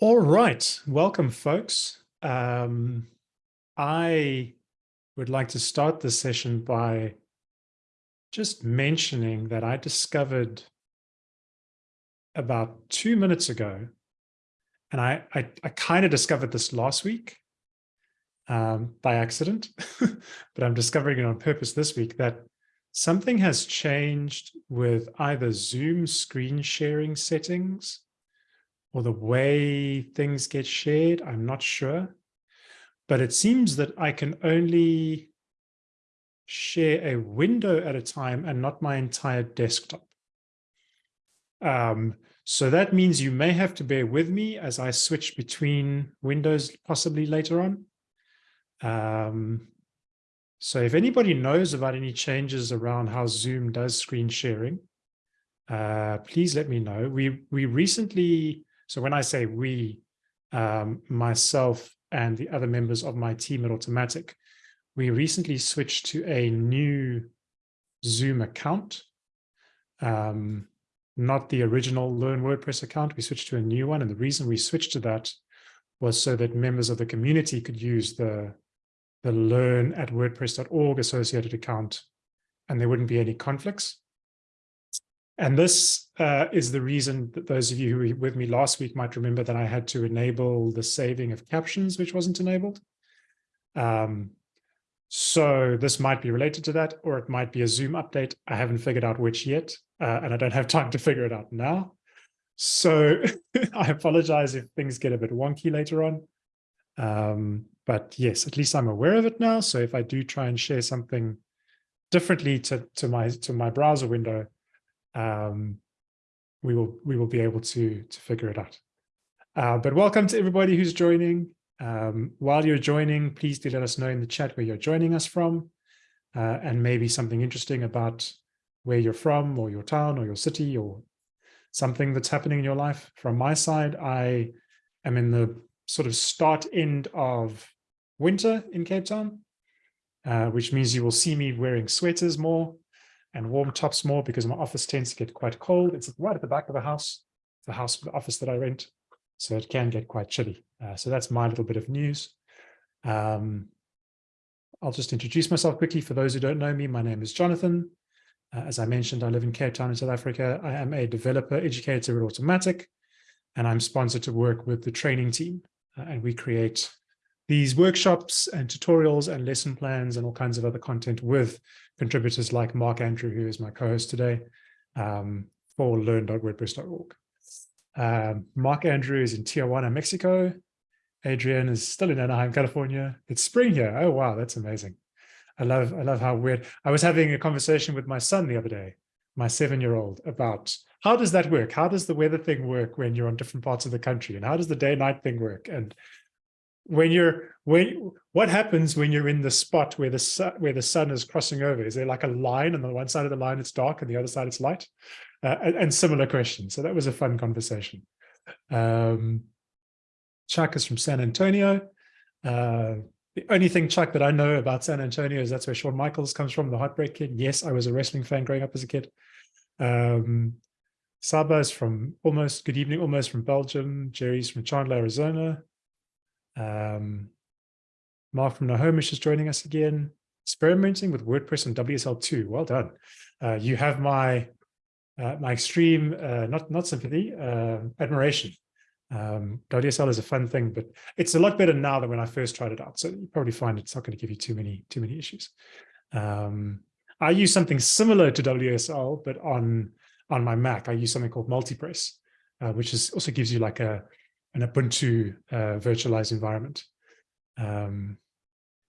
All right, welcome folks. Um, I would like to start this session by just mentioning that I discovered about two minutes ago, and I, I, I kind of discovered this last week um, by accident, but I'm discovering it on purpose this week, that something has changed with either Zoom screen sharing settings or the way things get shared, I'm not sure. But it seems that I can only share a window at a time and not my entire desktop. Um, so that means you may have to bear with me as I switch between windows possibly later on. Um, so if anybody knows about any changes around how Zoom does screen sharing, uh, please let me know. We, we recently so when I say we, um, myself and the other members of my team at Automattic, we recently switched to a new Zoom account, um, not the original Learn WordPress account. We switched to a new one. And the reason we switched to that was so that members of the community could use the, the learn at wordpress.org associated account and there wouldn't be any conflicts. And this uh, is the reason that those of you who were with me last week might remember that I had to enable the saving of captions, which wasn't enabled. Um, so this might be related to that, or it might be a Zoom update. I haven't figured out which yet, uh, and I don't have time to figure it out now. So I apologize if things get a bit wonky later on. Um, but yes, at least I'm aware of it now. So if I do try and share something differently to, to my to my browser window, um, we will we will be able to to figure it out. Uh, but welcome to everybody who's joining. Um, while you're joining, please do let us know in the chat where you're joining us from, uh, and maybe something interesting about where you're from, or your town, or your city, or something that's happening in your life. From my side, I am in the sort of start end of winter in Cape Town, uh, which means you will see me wearing sweaters more and warm tops more because my office tends to get quite cold. It's right at the back of the house, the house, the office that I rent. So it can get quite chilly. Uh, so that's my little bit of news. Um, I'll just introduce myself quickly. For those who don't know me, my name is Jonathan. Uh, as I mentioned, I live in Cape Town in South Africa. I am a developer educator at Automattic, and I'm sponsored to work with the training team. Uh, and we create these workshops and tutorials and lesson plans and all kinds of other content with contributors like Mark Andrew, who is my co-host today, um, for learn.wordpress.org. Um, Mark Andrew is in Tijuana, Mexico. Adrian is still in Anaheim, California. It's spring here. Oh, wow, that's amazing. I love, I love how weird. I was having a conversation with my son the other day, my seven-year-old, about how does that work? How does the weather thing work when you're on different parts of the country? And how does the day-night thing work? And when you're when what happens when you're in the spot where the sun where the sun is crossing over? Is there like a line on the one side of the line it's dark and the other side it's light? Uh, and, and, similar questions so that was a fun conversation. Um chuck is from san antonio. Uh the only thing chuck that i know about san antonio is that's where Shawn michaels comes from the heartbreak kid. Yes i was a wrestling fan growing up as a kid. Um Saba is from almost good evening almost from belgium. Jerry's from chandler arizona um, Mark from Snohomish is joining us again. Experimenting with WordPress and WSL2. Well done. Uh, you have my uh, my extreme, uh, not not sympathy, uh, admiration. Um, WSL is a fun thing, but it's a lot better now than when I first tried it out. So you probably find it's not going to give you too many too many issues. Um, I use something similar to WSL, but on on my Mac, I use something called Multipass, uh, which is also gives you like a an Ubuntu uh, virtualized environment. Um,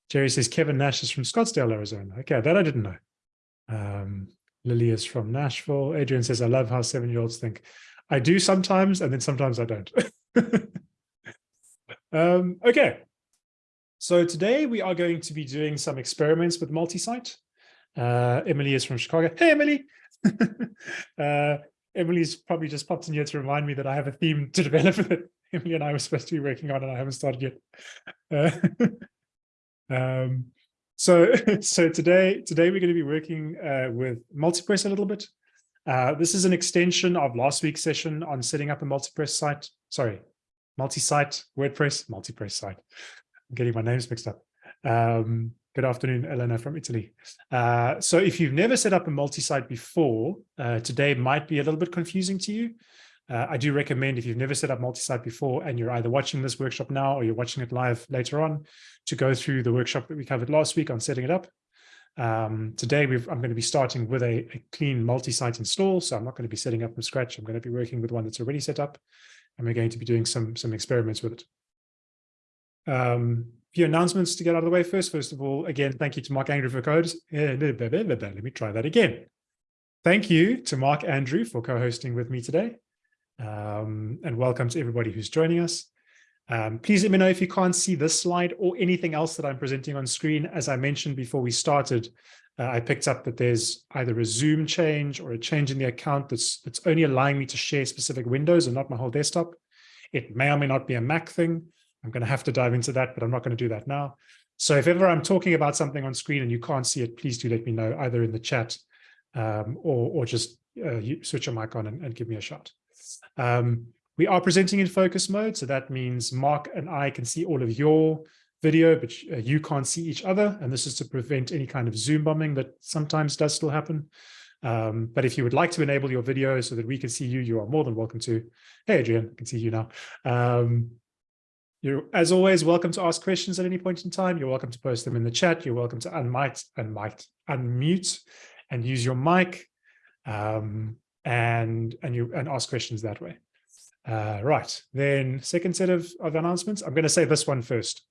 Jerry says Kevin Nash is from Scottsdale, Arizona. Okay, that I didn't know. Um, Lily is from Nashville. Adrian says, I love how seven-year-olds think. I do sometimes, and then sometimes I don't. um, okay, so today we are going to be doing some experiments with multi-site. Uh, Emily is from Chicago. Hey, Emily. uh, Emily's probably just popped in here to remind me that I have a theme to develop Emily and I were supposed to be working on and I haven't started yet. Uh, um, so, so today, today we're going to be working uh, with Multipress a little bit. Uh, this is an extension of last week's session on setting up a Multipress site. Sorry, multi-site, WordPress, multi-press site. I'm getting my names mixed up. Um, good afternoon, Elena from Italy. Uh, so if you've never set up a multi-site before, uh, today might be a little bit confusing to you. Uh, I do recommend if you've never set up multi-site before and you're either watching this workshop now or you're watching it live later on to go through the workshop that we covered last week on setting it up. Um, today, I'm going to be starting with a, a clean multi-site install. So I'm not going to be setting up from scratch. I'm going to be working with one that's already set up and we're going to be doing some, some experiments with it. Um, a few announcements to get out of the way first. First of all, again, thank you to Mark Andrew for codes. Let me try that again. Thank you to Mark Andrew for co-hosting with me today. Um, and welcome to everybody who's joining us. Um, please let me know if you can't see this slide or anything else that I'm presenting on screen. As I mentioned before we started, uh, I picked up that there's either a Zoom change or a change in the account that's, that's only allowing me to share specific windows and not my whole desktop. It may or may not be a Mac thing. I'm going to have to dive into that, but I'm not going to do that now. So if ever I'm talking about something on screen and you can't see it, please do let me know either in the chat um, or, or just uh, switch your mic on and, and give me a shot. Um, we are presenting in focus mode, so that means Mark and I can see all of your video, but uh, you can't see each other. And this is to prevent any kind of Zoom bombing that sometimes does still happen. Um, but if you would like to enable your video so that we can see you, you are more than welcome to. Hey, Adrian, I can see you now. Um, you're, as always, welcome to ask questions at any point in time. You're welcome to post them in the chat. You're welcome to unmute, unmute, unmute and use your mic um, and, and, you, and ask questions that way. Uh, right, then second set of, of announcements. I'm going to say this one first.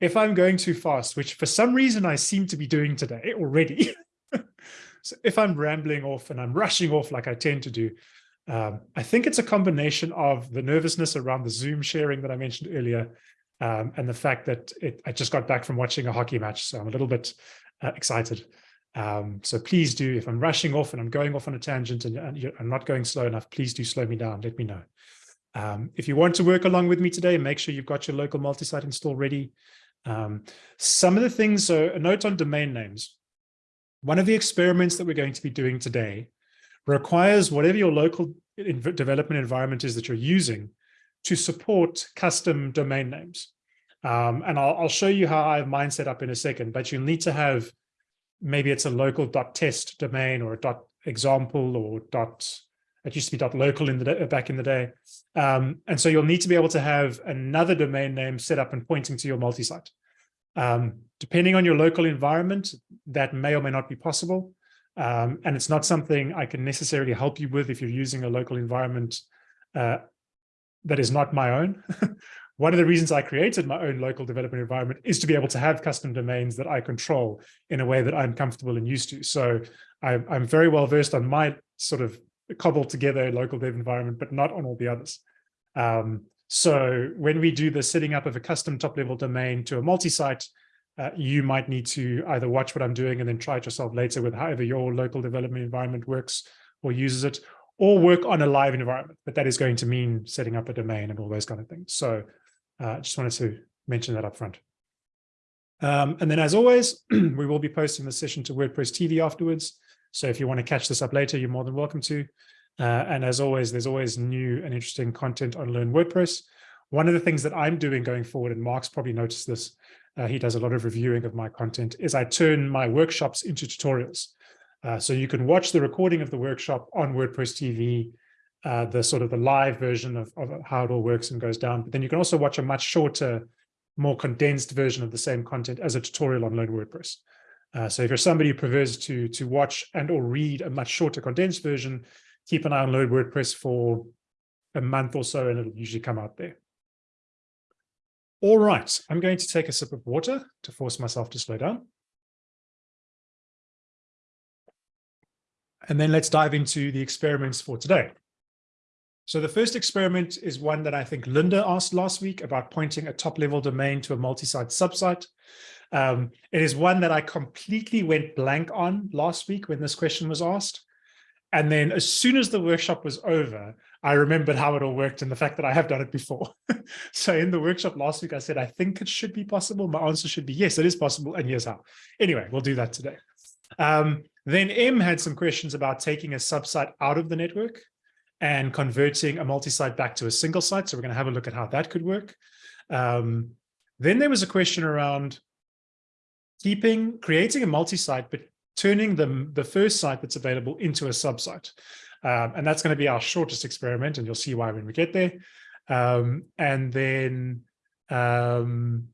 If I'm going too fast, which for some reason I seem to be doing today already, so if I'm rambling off and I'm rushing off like I tend to do, um, I think it's a combination of the nervousness around the Zoom sharing that I mentioned earlier um, and the fact that it, I just got back from watching a hockey match, so I'm a little bit uh, excited. Um, so please do, if I'm rushing off and I'm going off on a tangent and, and I'm not going slow enough, please do slow me down, let me know. Um, if you want to work along with me today, make sure you've got your local multi-site install ready. Um, some of the things, so a note on domain names. One of the experiments that we're going to be doing today requires whatever your local development environment is that you're using to support custom domain names. Um, and I'll, I'll, show you how I have mine set up in a second, but you'll need to have, maybe it's a local dot .test domain or a .example or dot it used to be .local in the back in the day. Um, and so you'll need to be able to have another domain name set up and pointing to your multi-site. Um, depending on your local environment, that may or may not be possible. Um, and it's not something I can necessarily help you with if you're using a local environment uh, that is not my own. One of the reasons I created my own local development environment is to be able to have custom domains that I control in a way that I'm comfortable and used to. So I, I'm very well versed on my sort of cobbled together local dev environment, but not on all the others. Um, so when we do the setting up of a custom top level domain to a multi-site, uh, you might need to either watch what I'm doing and then try it yourself later with however your local development environment works or uses it, or work on a live environment. But that is going to mean setting up a domain and all those kind of things. So uh, just wanted to mention that up front. Um, and then as always, we will be posting the session to WordPress TV afterwards. So if you want to catch this up later, you're more than welcome to. Uh, and as always, there's always new and interesting content on Learn WordPress. One of the things that I'm doing going forward, and Mark's probably noticed this, uh, he does a lot of reviewing of my content, is I turn my workshops into tutorials. Uh, so you can watch the recording of the workshop on WordPress TV, uh, the sort of the live version of, of how it all works and goes down. But then you can also watch a much shorter, more condensed version of the same content as a tutorial on Learn WordPress. Uh, so if you're somebody who prefers to, to watch and or read a much shorter condensed version, keep an eye on Learn WordPress for a month or so, and it'll usually come out there. All right, I'm going to take a sip of water to force myself to slow down. And then let's dive into the experiments for today. So the first experiment is one that I think Linda asked last week about pointing a top level domain to a multi-site subsite. Um, it is one that I completely went blank on last week when this question was asked. And then as soon as the workshop was over, I remembered how it all worked and the fact that I have done it before. so in the workshop last week, I said, I think it should be possible. My answer should be, yes, it is possible. And here's how. Anyway, we'll do that today. Um, then M had some questions about taking a subsite out of the network. And converting a multi-site back to a single site. So we're going to have a look at how that could work. Um, then there was a question around keeping, creating a multi-site, but turning the, the first site that's available into a sub-site. Um, and that's going to be our shortest experiment, and you'll see why when we get there. Um, and then um,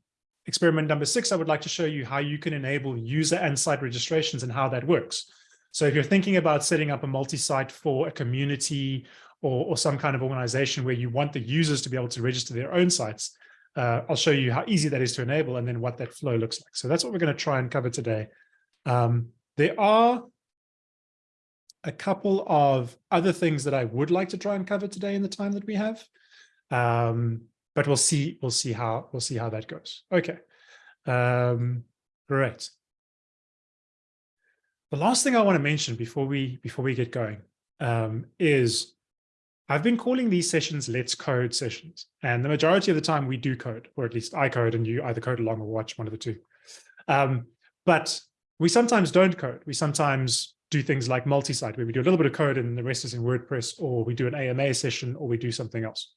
experiment number six, I would like to show you how you can enable user and site registrations and how that works. So if you're thinking about setting up a multi-site for a community or, or some kind of organization where you want the users to be able to register their own sites, uh, I'll show you how easy that is to enable and then what that flow looks like. So that's what we're going to try and cover today. Um, there are a couple of other things that I would like to try and cover today in the time that we have. Um, but we'll see, we'll see how, we'll see how that goes. Okay. Um, great. The last thing I want to mention before we, before we get going um, is I've been calling these sessions Let's Code sessions. And the majority of the time we do code, or at least I code and you either code along or watch one of the two. Um, but we sometimes don't code. We sometimes do things like multi-site, where we do a little bit of code and the rest is in WordPress, or we do an AMA session, or we do something else.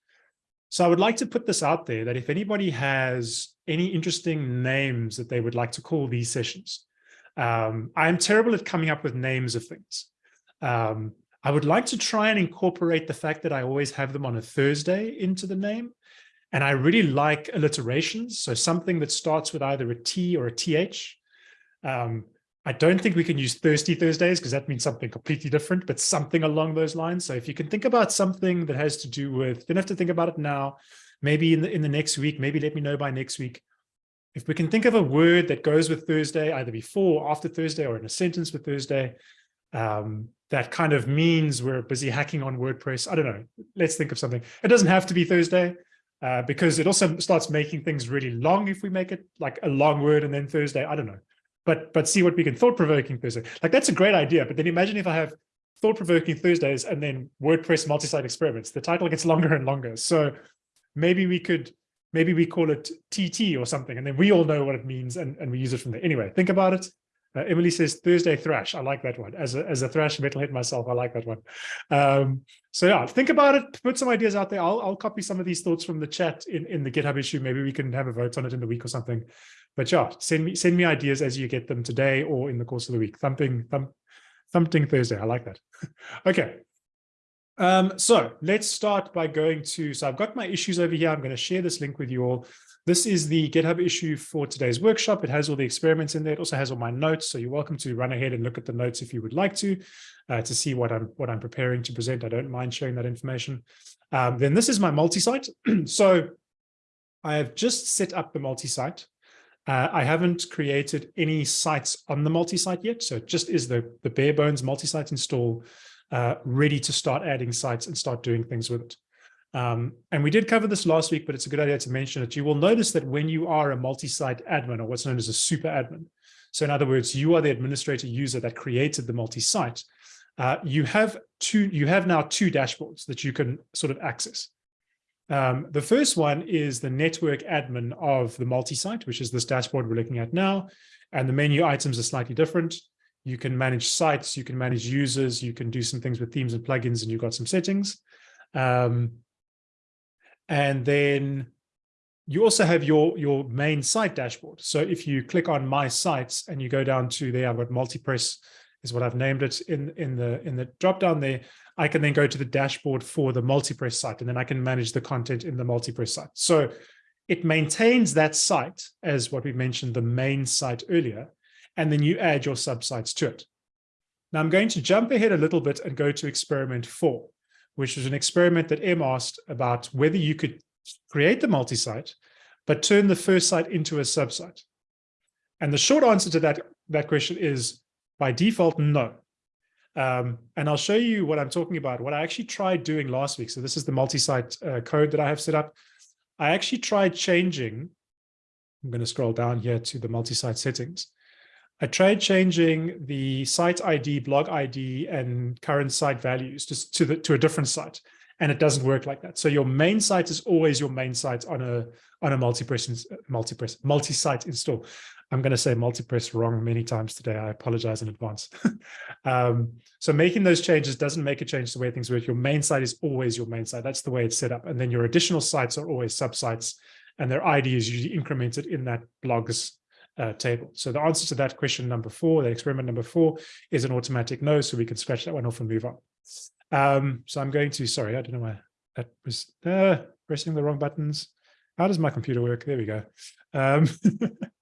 So I would like to put this out there that if anybody has any interesting names that they would like to call these sessions, um, I am terrible at coming up with names of things. Um, I would like to try and incorporate the fact that I always have them on a Thursday into the name. And I really like alliterations. So something that starts with either a T or a TH. Um, I don't think we can use Thirsty Thursdays because that means something completely different, but something along those lines. So if you can think about something that has to do with, don't have to think about it now, maybe in the, in the next week, maybe let me know by next week. If we can think of a word that goes with Thursday, either before or after Thursday or in a sentence with Thursday, um, that kind of means we're busy hacking on WordPress. I don't know. Let's think of something. It doesn't have to be Thursday uh, because it also starts making things really long if we make it like a long word and then Thursday. I don't know but but see what we can thought-provoking Thursday. Like that's a great idea. But then imagine if I have thought-provoking Thursdays and then WordPress multi-site experiments. The title gets longer and longer. So maybe we could maybe we call it TT or something, and then we all know what it means and, and we use it from there. Anyway, think about it. Uh, Emily says Thursday thrash. I like that one. As a, as a thrash metalhead myself, I like that one. Um, so yeah, think about it. Put some ideas out there. I'll, I'll copy some of these thoughts from the chat in, in the GitHub issue. Maybe we can have a vote on it in the week or something but yeah, send me send me ideas as you get them today or in the course of the week. Thumping thump, thumping Thursday. I like that. okay. Um, so let's start by going to, so I've got my issues over here. I'm going to share this link with you all. This is the GitHub issue for today's workshop. It has all the experiments in there. It also has all my notes. So you're welcome to run ahead and look at the notes if you would like to, uh, to see what I'm what I'm preparing to present. I don't mind sharing that information. Um, then this is my multi-site. so I have just set up the multi-site. Uh, I haven't created any sites on the multi-site yet, so it just is the, the bare bones multi-site install uh, ready to start adding sites and start doing things with it. Um, and we did cover this last week, but it's a good idea to mention it. You will notice that when you are a multi-site admin or what's known as a super admin, so in other words, you are the administrator user that created the multi-site, uh, you have two, you have now two dashboards that you can sort of access. Um, the first one is the network admin of the multi-site, which is this dashboard we're looking at now. And the menu items are slightly different. You can manage sites, you can manage users, you can do some things with themes and plugins, and you've got some settings. Um, and then you also have your, your main site dashboard. So if you click on my sites and you go down to there, I've got multipress is what I've named it in, in the in the drop down there. I can then go to the dashboard for the multipress site, and then I can manage the content in the multipress site. So it maintains that site as what we mentioned, the main site earlier, and then you add your subsites to it. Now I'm going to jump ahead a little bit and go to experiment four, which was an experiment that M asked about whether you could create the multi-site, but turn the first site into a subsite. And the short answer to that, that question is by default, no. Um, and I'll show you what I'm talking about, what I actually tried doing last week. So this is the multi-site uh, code that I have set up. I actually tried changing, I'm going to scroll down here to the multi-site settings. I tried changing the site ID, blog ID, and current site values just to, the, to a different site. And it doesn't work like that. So your main site is always your main site on a on a multi-press multi-press multi-site install. I'm going to say multi-press wrong many times today. I apologize in advance. um, so making those changes doesn't make a change to the way things work. Your main site is always your main site. That's the way it's set up. And then your additional sites are always subsites and their ID is usually incremented in that blogs uh, table. So the answer to that question number four, that experiment number four is an automatic no. So we can scratch that one off and move on. Um, so I'm going to, sorry, I don't know why that was uh, pressing the wrong buttons. How does my computer work? There we go. Um,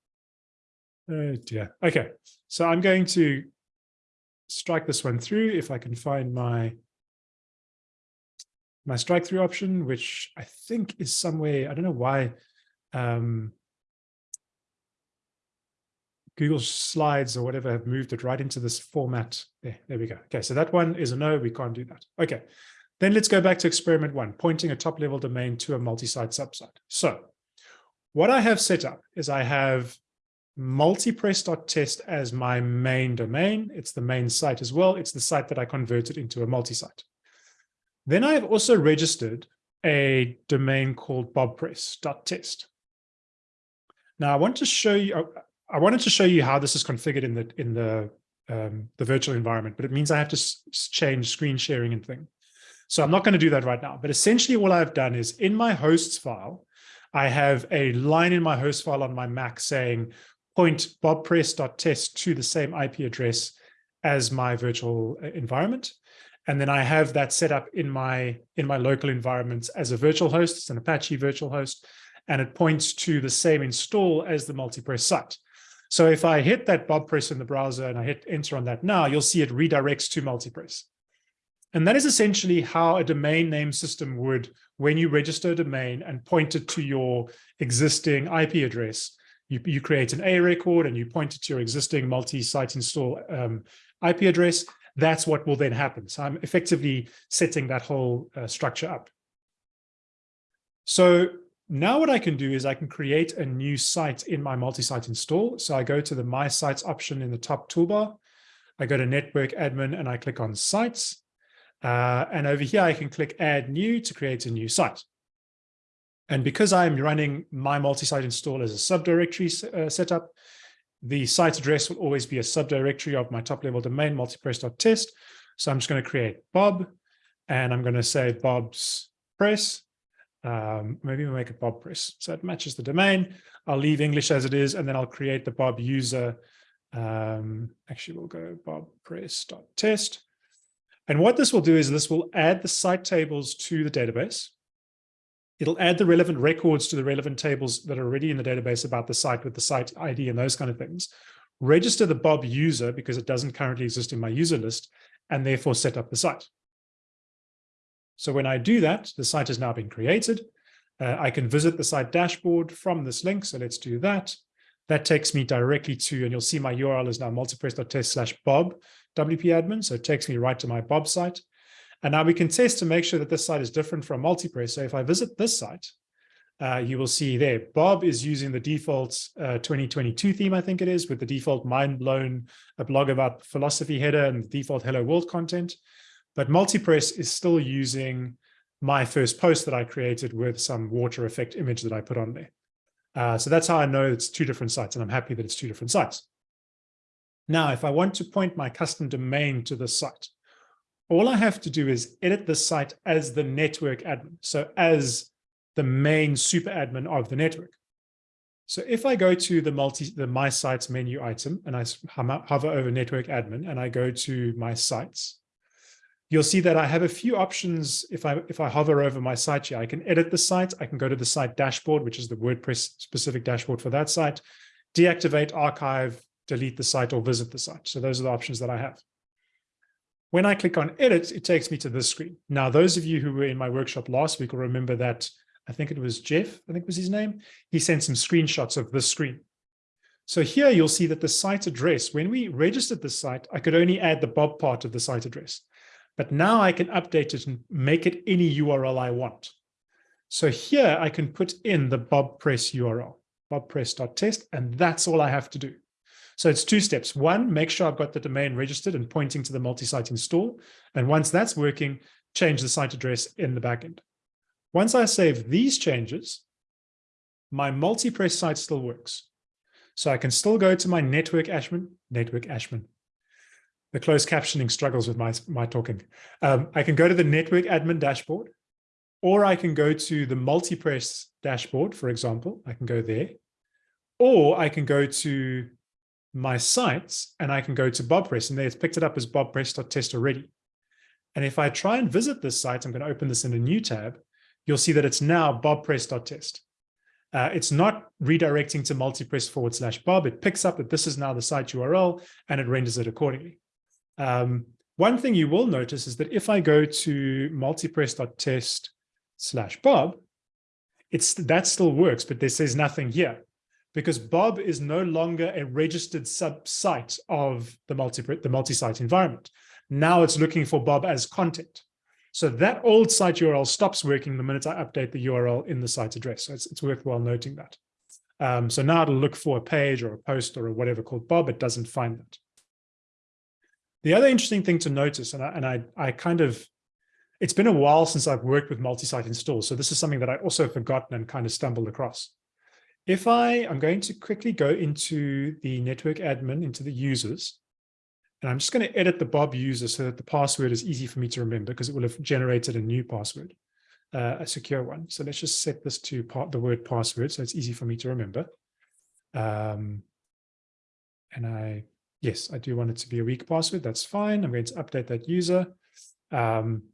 Oh dear. Okay, so I'm going to strike this one through if I can find my my strike through option, which I think is somewhere, I don't know why um, Google Slides or whatever have moved it right into this format. There, there we go. Okay, so that one is a no, we can't do that. Okay, then let's go back to experiment one, pointing a top level domain to a multi-site subsite. So what I have set up is I have multipress.test as my main domain. It's the main site as well. It's the site that I converted into a multi-site. Then I have also registered a domain called bobpress.test. Now I want to show you, oh, I wanted to show you how this is configured in the in the um, the virtual environment, but it means I have to change screen sharing and thing. So I'm not going to do that right now. But essentially what I've done is in my hosts file, I have a line in my host file on my Mac saying point bobpress.test to the same IP address as my virtual uh, environment. And then I have that set up in my in my local environments as a virtual host. It's an Apache virtual host, and it points to the same install as the multipress site. So if I hit that bobpress in the browser and I hit enter on that now, you'll see it redirects to multipress. And that is essentially how a domain name system would, when you register a domain and point it to your existing IP address, you, you create an A record and you point it to your existing multi-site install um, IP address, that's what will then happen. So I'm effectively setting that whole uh, structure up. So now what I can do is I can create a new site in my multi-site install. So I go to the My Sites option in the top toolbar. I go to Network Admin and I click on Sites. Uh, and over here, I can click Add New to create a new site. And because I'm running my multi-site install as a subdirectory uh, setup, the site address will always be a subdirectory of my top level domain multipress.test. So I'm just going to create Bob and I'm going to say Bob's press. Um, maybe we'll make a Bob press. So it matches the domain. I'll leave English as it is, and then I'll create the Bob user. Um, actually, we'll go Bob press.test. And what this will do is this will add the site tables to the database. It'll add the relevant records to the relevant tables that are already in the database about the site with the site ID and those kind of things. Register the Bob user because it doesn't currently exist in my user list and therefore set up the site. So when I do that, the site has now been created. Uh, I can visit the site dashboard from this link. So let's do that. That takes me directly to, and you'll see my URL is now multipress.test slash Bob WP admin. So it takes me right to my Bob site. And now we can test to make sure that this site is different from multipress. So if I visit this site, uh, you will see there, Bob is using the default uh, 2022 theme, I think it is, with the default mind blown, a blog about philosophy header and the default hello world content. But multipress is still using my first post that I created with some water effect image that I put on there. Uh, so that's how I know it's two different sites, and I'm happy that it's two different sites. Now, if I want to point my custom domain to this site, all I have to do is edit the site as the network admin. So as the main super admin of the network. So if I go to the multi, the my sites menu item and I hover over network admin and I go to my sites, you'll see that I have a few options. If I, if I hover over my site here, I can edit the site. I can go to the site dashboard, which is the WordPress specific dashboard for that site, deactivate, archive, delete the site or visit the site. So those are the options that I have. When I click on edit, it takes me to this screen. Now, those of you who were in my workshop last week will remember that I think it was Jeff, I think was his name. He sent some screenshots of this screen. So here you'll see that the site address, when we registered the site, I could only add the Bob part of the site address. But now I can update it and make it any URL I want. So here I can put in the Bob Press URL, bobpress.test, and that's all I have to do. So it's two steps. One, make sure I've got the domain registered and pointing to the multi-site install. And once that's working, change the site address in the backend. Once I save these changes, my multi-press site still works. So I can still go to my network Ashman, network Ashman. The closed captioning struggles with my, my talking. Um, I can go to the network admin dashboard, or I can go to the multipress dashboard, for example. I can go there, or I can go to my sites and I can go to BobPress and there it's picked it up as bobpress.test already. And if I try and visit this site, I'm going to open this in a new tab, you'll see that it's now bobpress.test. Uh, it's not redirecting to multipress forward slash bob. It picks up that this is now the site URL and it renders it accordingly. Um, one thing you will notice is that if I go to multipress.test slash bob, it's that still works, but there says nothing here because Bob is no longer a registered sub-site of the multi the multi-site environment. Now it's looking for Bob as content. So that old site URL stops working the minute I update the URL in the site address. So it's, it's worthwhile noting that. Um, so now it'll look for a page or a post or a whatever called Bob. It doesn't find that. The other interesting thing to notice, and I, and I, I kind of, it's been a while since I've worked with multi-site installs. So this is something that I also forgotten and kind of stumbled across. If I, I'm going to quickly go into the network admin, into the users, and I'm just going to edit the Bob user so that the password is easy for me to remember because it will have generated a new password, uh, a secure one. So let's just set this to part, the word password so it's easy for me to remember. Um, and I, yes, I do want it to be a weak password. That's fine. I'm going to update that user. Um,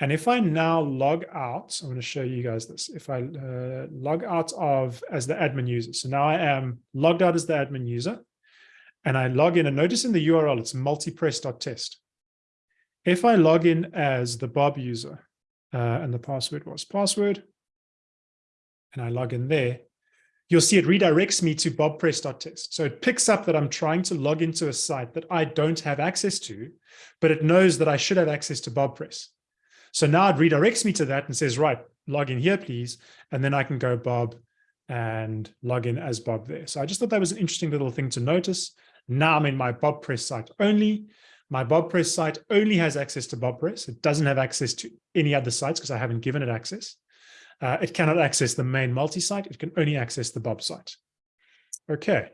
and if I now log out, I'm going to show you guys this. If I uh, log out of as the admin user, so now I am logged out as the admin user, and I log in, and notice in the URL, it's multipress.test. If I log in as the Bob user, uh, and the password was password, and I log in there, you'll see it redirects me to bobpress.test. So it picks up that I'm trying to log into a site that I don't have access to, but it knows that I should have access to BobPress. So now it redirects me to that and says, right, log in here, please. And then I can go Bob and log in as Bob there. So I just thought that was an interesting little thing to notice. Now I'm in my BobPress site only. My BobPress site only has access to BobPress. It doesn't have access to any other sites because I haven't given it access. Uh, it cannot access the main multi-site. It can only access the Bob site. Okay.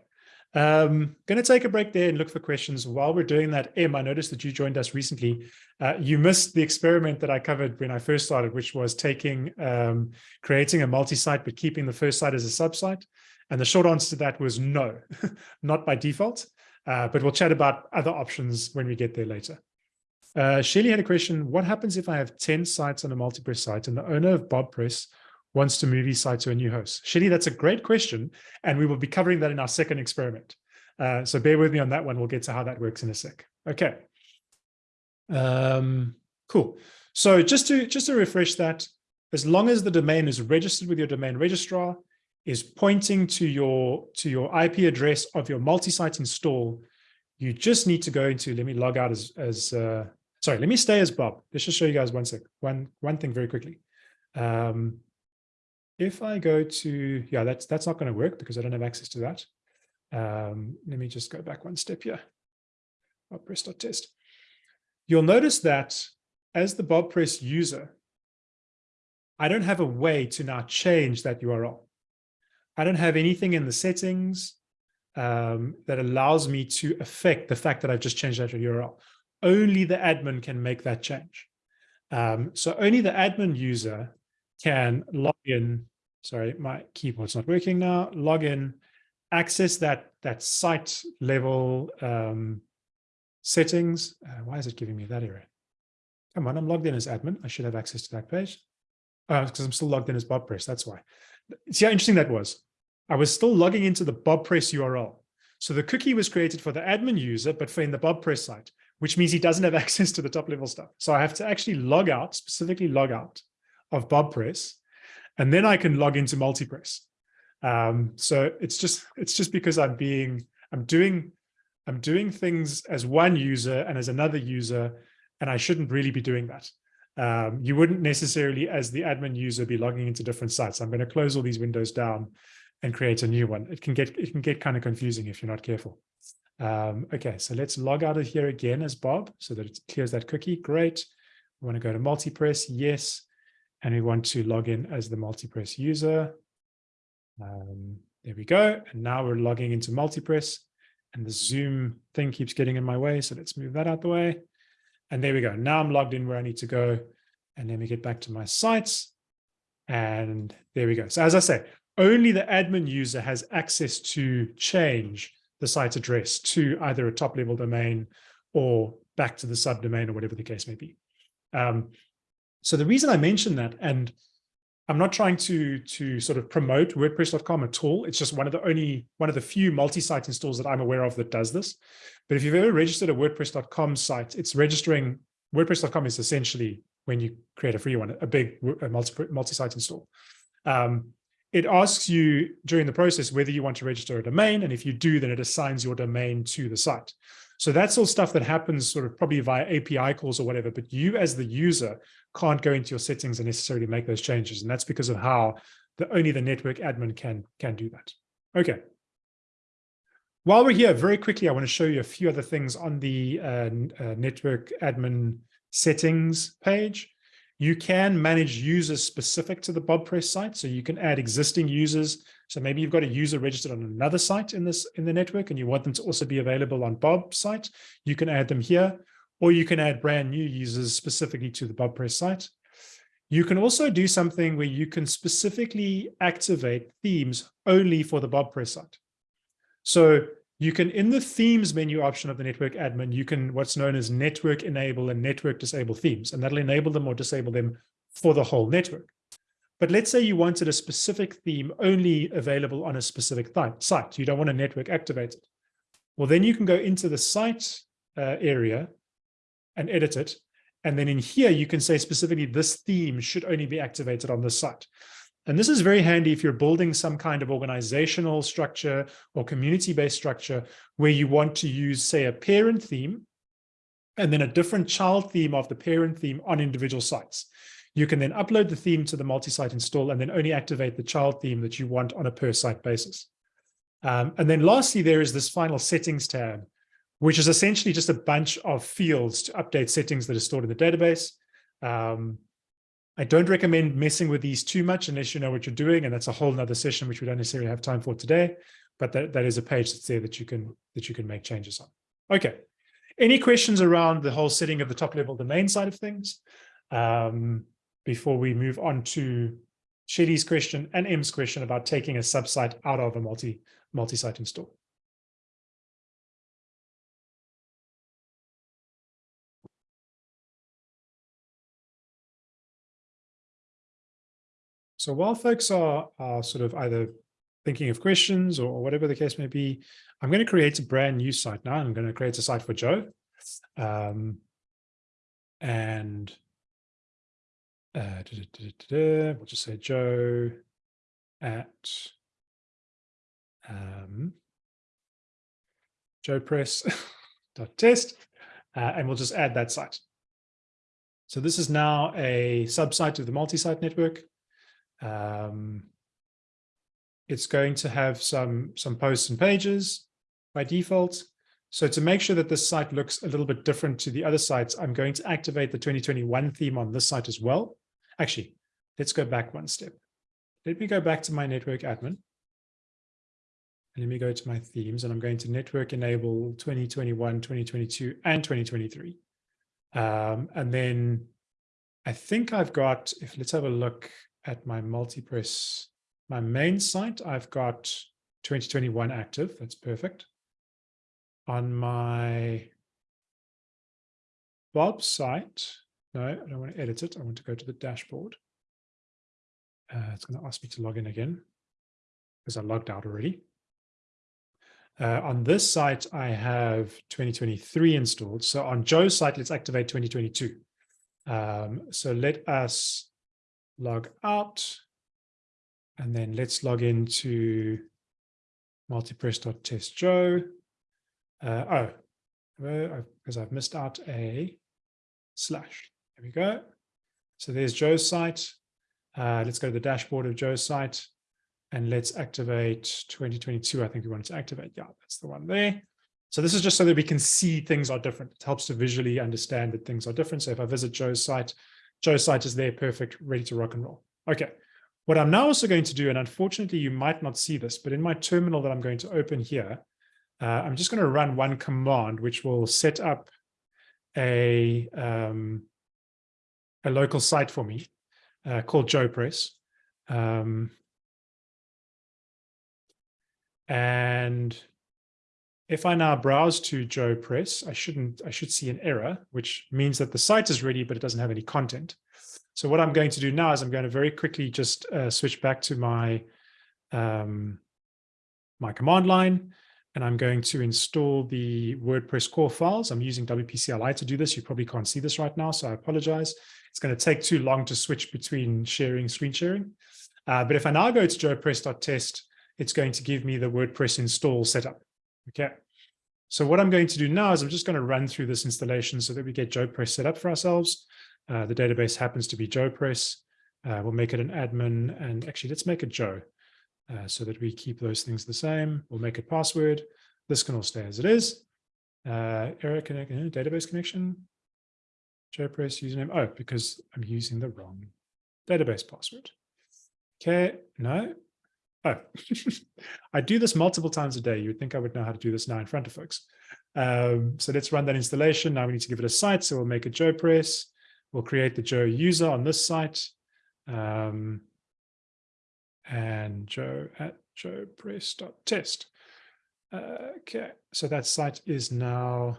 Um, going to take a break there and look for questions. While we're doing that, Em, I noticed that you joined us recently. Uh, you missed the experiment that I covered when I first started, which was taking, um, creating a multi-site, but keeping the first site as a sub-site. And the short answer to that was no, not by default. Uh, but we'll chat about other options when we get there later. Uh, Shelly had a question. What happens if I have 10 sites on a multi-press site and the owner of BobPress wants to move his site to a new host? Shelly, that's a great question. And we will be covering that in our second experiment. Uh, so bear with me on that one. We'll get to how that works in a sec. Okay. Um, cool. So just to just to refresh that, as long as the domain is registered with your domain registrar, is pointing to your to your IP address of your multi-site install, you just need to go into. Let me log out as as uh, sorry. Let me stay as Bob. Let's just show you guys one sec. One one thing very quickly. Um, if I go to, yeah, that's that's not going to work because I don't have access to that. Um, let me just go back one step here. press dot BobPress.test. You'll notice that as the BobPress user, I don't have a way to now change that URL. I don't have anything in the settings um, that allows me to affect the fact that I've just changed that URL. Only the admin can make that change. Um, so only the admin user can log in. Sorry, my keyboard's not working now. Log in, access that that site level um, settings. Uh, why is it giving me that error? Come on, I'm logged in as admin. I should have access to that page. Oh, because I'm still logged in as BobPress. That's why. See how interesting that was. I was still logging into the BobPress URL. So the cookie was created for the admin user, but for in the BobPress site, which means he doesn't have access to the top level stuff. So I have to actually log out, specifically log out of BobPress, and then I can log into multipress. Um, so it's just it's just because I'm being I'm doing I'm doing things as one user and as another user, and I shouldn't really be doing that. Um, you wouldn't necessarily, as the admin user, be logging into different sites. I'm going to close all these windows down and create a new one. It can get it can get kind of confusing if you're not careful. Um, okay, so let's log out of here again as Bob so that it clears that cookie. Great. We want to go to multipress. Yes and we want to log in as the multipress user. Um, There we go. And now we're logging into multipress and the Zoom thing keeps getting in my way. So let's move that out the way. And there we go. Now I'm logged in where I need to go. And then we get back to my sites. And there we go. So as I say, only the admin user has access to change the site address to either a top level domain or back to the subdomain or whatever the case may be. Um, so the reason I mention that, and I'm not trying to, to sort of promote WordPress.com at all. It's just one of the only, one of the few multi-site installs that I'm aware of that does this. But if you've ever registered a WordPress.com site, it's registering, WordPress.com is essentially when you create a free one, a big multi-site multi install. Um, it asks you during the process whether you want to register a domain. And if you do, then it assigns your domain to the site. So that's all stuff that happens sort of probably via API calls or whatever, but you as the user can't go into your settings and necessarily make those changes. And that's because of how the only the network admin can, can do that. Okay. While we're here, very quickly, I want to show you a few other things on the uh, uh, network admin settings page. You can manage users specific to the BobPress site. So you can add existing users. So maybe you've got a user registered on another site in this in the network and you want them to also be available on Bob site. You can add them here, or you can add brand new users specifically to the BobPress site. You can also do something where you can specifically activate themes only for the BobPress site. So you can, in the themes menu option of the network admin, you can what's known as network enable and network disable themes, and that'll enable them or disable them for the whole network. But let's say you wanted a specific theme only available on a specific site. You don't want a network activated. Well, then you can go into the site uh, area and edit it. And then in here, you can say specifically this theme should only be activated on this site. And this is very handy if you're building some kind of organizational structure or community-based structure where you want to use, say, a parent theme and then a different child theme of the parent theme on individual sites. You can then upload the theme to the multi-site install and then only activate the child theme that you want on a per site basis. Um, and then lastly, there is this final settings tab, which is essentially just a bunch of fields to update settings that are stored in the database. Um, I don't recommend messing with these too much unless you know what you're doing. And that's a whole nother session, which we don't necessarily have time for today. But that, that is a page that's there that you can that you can make changes on. Okay. Any questions around the whole setting of the top level domain side of things? Um, before we move on to Shelly's question and M's question about taking a subsite out of a multi multi-site install. So while folks are, are sort of either thinking of questions or whatever the case may be, I'm going to create a brand new site now. I'm going to create a site for Joe. Um, and uh, da, da, da, we'll just say Joe at um, joepress.test, uh, and we'll just add that site. So this is now a subsite of the multi-site network. Um, it's going to have some, some posts and pages by default. So to make sure that this site looks a little bit different to the other sites, I'm going to activate the 2021 theme on this site as well. Actually, let's go back one step. Let me go back to my network admin. And let me go to my themes and I'm going to network enable 2021, 2022, and 2023. Um, and then I think I've got, if let's have a look at my multipress, my main site, I've got 2021 active. That's perfect. On my Bob site, no, I don't want to edit it. I want to go to the dashboard. Uh, it's going to ask me to log in again because I logged out already. Uh, on this site, I have 2023 installed. So on Joe's site, let's activate 2022. Um, so let us log out. And then let's log into multipress.testjoe. Uh, oh, because I've missed out a slash. There we go. So there's Joe's site. Uh, let's go to the dashboard of Joe's site and let's activate 2022. I think we wanted to activate. Yeah, that's the one there. So this is just so that we can see things are different. It helps to visually understand that things are different. So if I visit Joe's site, Joe's site is there, perfect, ready to rock and roll. Okay. What I'm now also going to do, and unfortunately you might not see this, but in my terminal that I'm going to open here, uh, I'm just going to run one command, which will set up a, um, a local site for me uh, called JoePress. Um, and if I now browse to JoePress, I shouldn't, I should see an error, which means that the site is ready, but it doesn't have any content. So what I'm going to do now is I'm going to very quickly just uh, switch back to my, um, my command line, and I'm going to install the WordPress core files. I'm using WPCLI to do this. You probably can't see this right now, so I apologize. It's going to take too long to switch between sharing, screen sharing. Uh, but if I now go to joepress.test, it's going to give me the WordPress install setup. Okay. So what I'm going to do now is I'm just going to run through this installation so that we get JoePress set up for ourselves. Uh, the database happens to be JoePress. Uh, we'll make it an admin and actually let's make it Joe uh, so that we keep those things the same. We'll make it password. This can all stay as it is. Uh, error connect, uh, database connection, JoePress username. Oh, because I'm using the wrong database password. Okay, no, Oh, I do this multiple times a day. You would think I would know how to do this now in front of folks. Um, so let's run that installation. Now we need to give it a site. So we'll make a Joe press. We'll create the Joe user on this site. Um, and Joe at joepress.test. Uh, okay, so that site is now,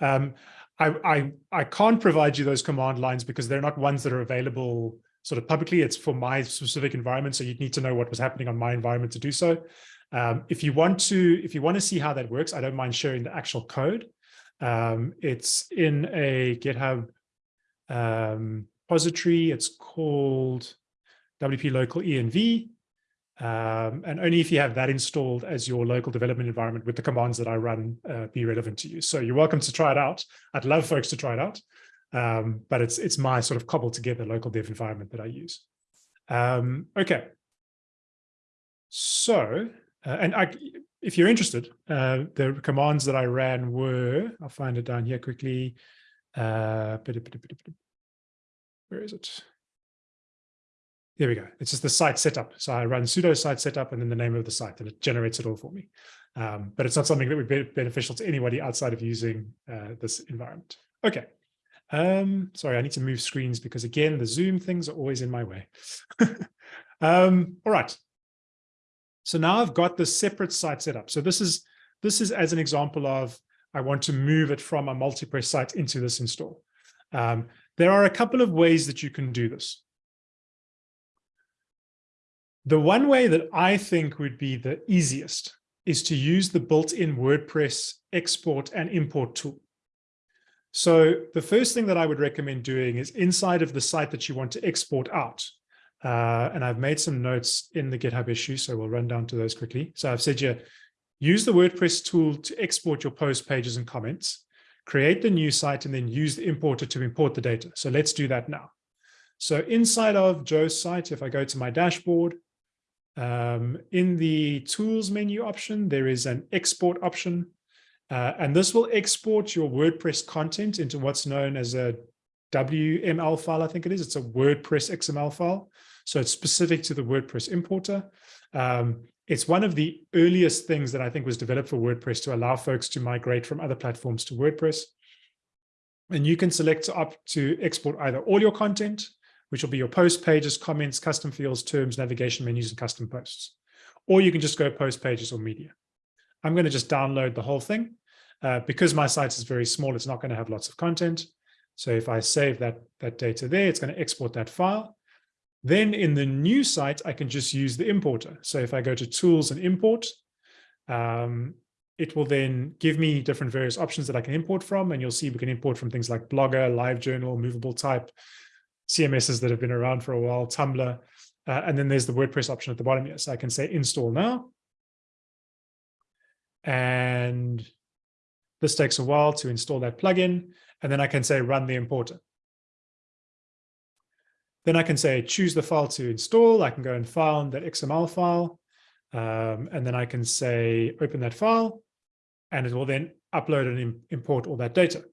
um, I, I, I can't provide you those command lines because they're not ones that are available sort of publicly. It's for my specific environment. So you'd need to know what was happening on my environment to do so. Um, if you want to, if you want to see how that works, I don't mind sharing the actual code. Um, it's in a GitHub um, repository. It's called WP local env. Um, and only if you have that installed as your local development environment with the commands that I run uh, be relevant to you. So you're welcome to try it out. I'd love folks to try it out. Um, but it's it's my sort of cobbled together local dev environment that I use. Um, okay. So, uh, and I, if you're interested, uh, the commands that I ran were, I'll find it down here quickly. Uh, where is it? There we go. It's just the site setup. So I run sudo site setup and then the name of the site and it generates it all for me. Um, but it's not something that would be beneficial to anybody outside of using uh, this environment. Okay. Um, sorry, I need to move screens because again, the Zoom things are always in my way. um, all right. So now I've got the separate site set up. So this is this is as an example of I want to move it from a multipress site into this install. Um, there are a couple of ways that you can do this. The one way that I think would be the easiest is to use the built-in WordPress export and import tool. So the first thing that I would recommend doing is inside of the site that you want to export out. Uh, and I've made some notes in the GitHub issue, so we'll run down to those quickly. So I've said you use the WordPress tool to export your post pages and comments, create the new site, and then use the importer to import the data. So let's do that now. So inside of Joe's site, if I go to my dashboard, um, in the tools menu option, there is an export option. Uh, and this will export your WordPress content into what's known as a WML file, I think it is. It's a WordPress XML file. So it's specific to the WordPress importer. Um, it's one of the earliest things that I think was developed for WordPress to allow folks to migrate from other platforms to WordPress. And you can select up to export either all your content, which will be your post pages, comments, custom fields, terms, navigation menus, and custom posts. Or you can just go post pages or media. I'm going to just download the whole thing. Uh, because my site is very small, it's not going to have lots of content. So if I save that, that data there, it's going to export that file. Then in the new site, I can just use the importer. So if I go to tools and import, um, it will then give me different various options that I can import from. And you'll see we can import from things like Blogger, LiveJournal, Movable Type, CMSs that have been around for a while, Tumblr. Uh, and then there's the WordPress option at the bottom here. So I can say install now. And this takes a while to install that plugin. And then I can say run the importer. Then I can say choose the file to install. I can go and find that XML file. Um, and then I can say open that file. And it will then upload and import all that data.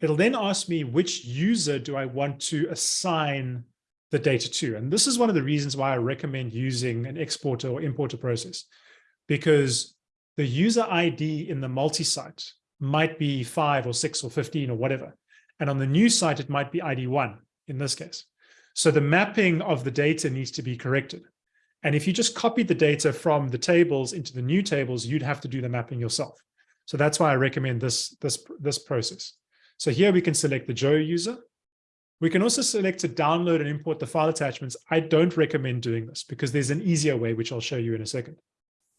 It'll then ask me which user do I want to assign the data to. And this is one of the reasons why I recommend using an exporter or importer process, because the user ID in the multi-site might be five or six or 15 or whatever. And on the new site, it might be ID one in this case. So the mapping of the data needs to be corrected. And if you just copied the data from the tables into the new tables, you'd have to do the mapping yourself. So that's why I recommend this, this, this process. So here we can select the Joe user. We can also select to download and import the file attachments. I don't recommend doing this because there's an easier way, which I'll show you in a second.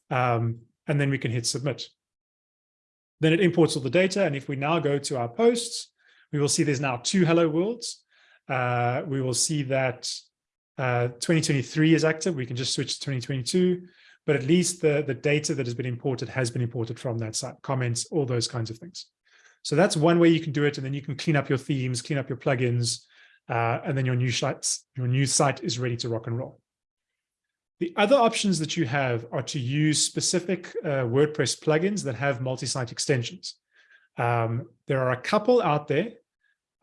Um, and then we can hit submit. Then it imports all the data. And if we now go to our posts, we will see there's now two hello worlds. Uh, we will see that uh, 2023 is active. We can just switch to 2022, but at least the, the data that has been imported has been imported from that site, comments, all those kinds of things. So that's one way you can do it. And then you can clean up your themes, clean up your plugins, uh, and then your new sites, your new site is ready to rock and roll. The other options that you have are to use specific uh, WordPress plugins that have multi-site extensions. Um, there are a couple out there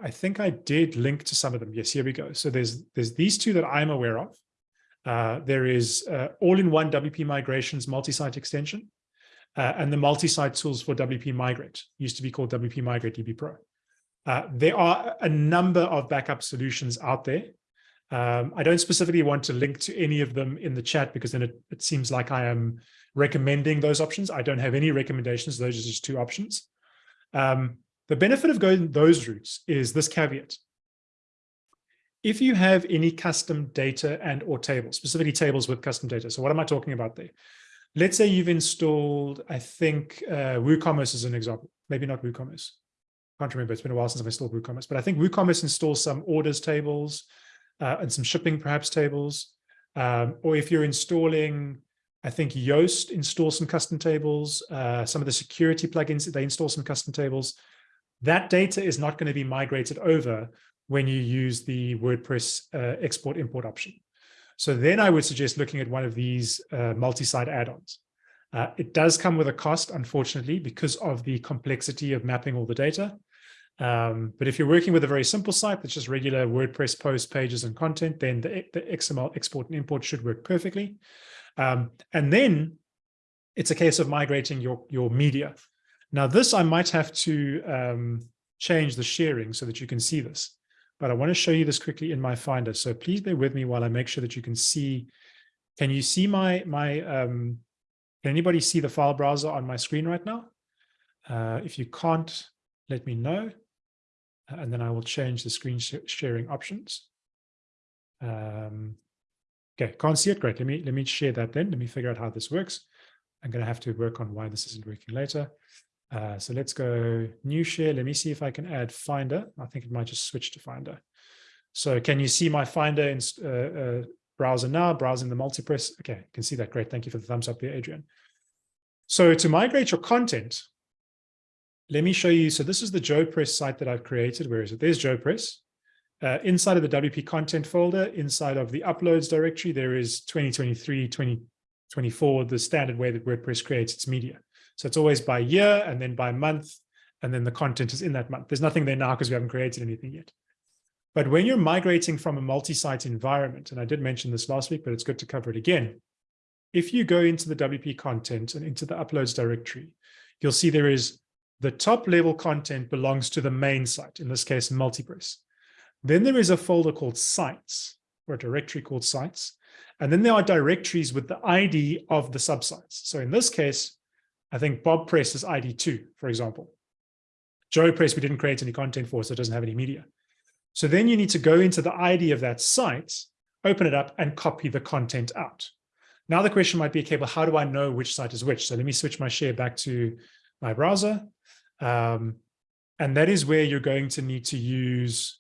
I think I did link to some of them. Yes, here we go. So there's there's these two that I'm aware of. Uh, there is uh, all-in-one WP migrations multi-site extension uh, and the multi-site tools for WP Migrate, used to be called WP Migrate DB Pro. Uh, there are a number of backup solutions out there. Um, I don't specifically want to link to any of them in the chat because then it, it seems like I am recommending those options. I don't have any recommendations. Those are just two options. Um, the benefit of going those routes is this caveat. If you have any custom data and or tables, specifically tables with custom data. So what am I talking about there? Let's say you've installed, I think uh, WooCommerce is an example, maybe not WooCommerce. Can't remember, it's been a while since I've installed WooCommerce, but I think WooCommerce installs some orders tables uh, and some shipping perhaps tables. Um, or if you're installing, I think Yoast installs some custom tables, uh, some of the security plugins, they install some custom tables. That data is not going to be migrated over when you use the WordPress uh, export import option. So then I would suggest looking at one of these uh, multi-site add-ons. Uh, it does come with a cost, unfortunately, because of the complexity of mapping all the data. Um, but if you're working with a very simple site that's just regular WordPress posts, pages, and content, then the, the XML export and import should work perfectly. Um, and then it's a case of migrating your, your media. Now this, I might have to um, change the sharing so that you can see this, but I want to show you this quickly in my Finder. So please bear with me while I make sure that you can see. Can you see my, my um, can anybody see the file browser on my screen right now? Uh, if you can't, let me know, uh, and then I will change the screen sh sharing options. Um, okay, can't see it. Great. Let me let me share that then. Let me figure out how this works. I'm going to have to work on why this isn't working later. Uh, so let's go new share. Let me see if I can add Finder. I think it might just switch to Finder. So can you see my Finder in, uh, uh, browser now, browsing the multipress? Okay, you can see that. Great. Thank you for the thumbs up there, Adrian. So to migrate your content, let me show you. So this is the JoePress site that I've created. Where is it? There's JoePress. Uh, inside of the WP content folder, inside of the uploads directory, there is 2023, 2024, the standard way that WordPress creates its media. So it's always by year and then by month, and then the content is in that month. There's nothing there now because we haven't created anything yet. But when you're migrating from a multi-site environment, and I did mention this last week, but it's good to cover it again. If you go into the WP content and into the uploads directory, you'll see there is the top level content belongs to the main site, in this case, Multipress. Then there is a folder called sites or a directory called sites. And then there are directories with the ID of the subsites. So in this case, I think Bob Press is ID2, for example. Joe Press, we didn't create any content for, so it doesn't have any media. So then you need to go into the ID of that site, open it up and copy the content out. Now the question might be, okay, well, how do I know which site is which? So let me switch my share back to my browser. Um, and that is where you're going to need to use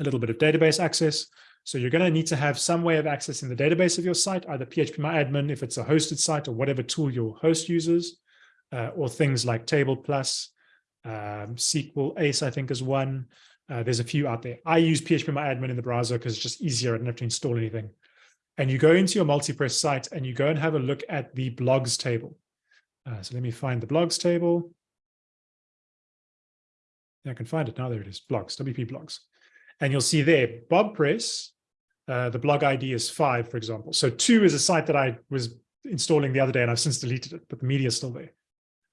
a little bit of database access. So you're going to need to have some way of accessing the database of your site, either phpMyAdmin if it's a hosted site or whatever tool your host uses, uh, or things like Table Plus, um, Sequel Ace, I think is one. Uh, there's a few out there. I use phpMyAdmin in the browser because it's just easier. I don't have to install anything. And you go into your multipress site and you go and have a look at the blogs table. Uh, so let me find the blogs table. Yeah, I can find it now. There it is, blogs, WP blogs. And you'll see there, Bob Press uh, the blog ID is five, for example. So two is a site that I was installing the other day and I've since deleted it, but the media is still there.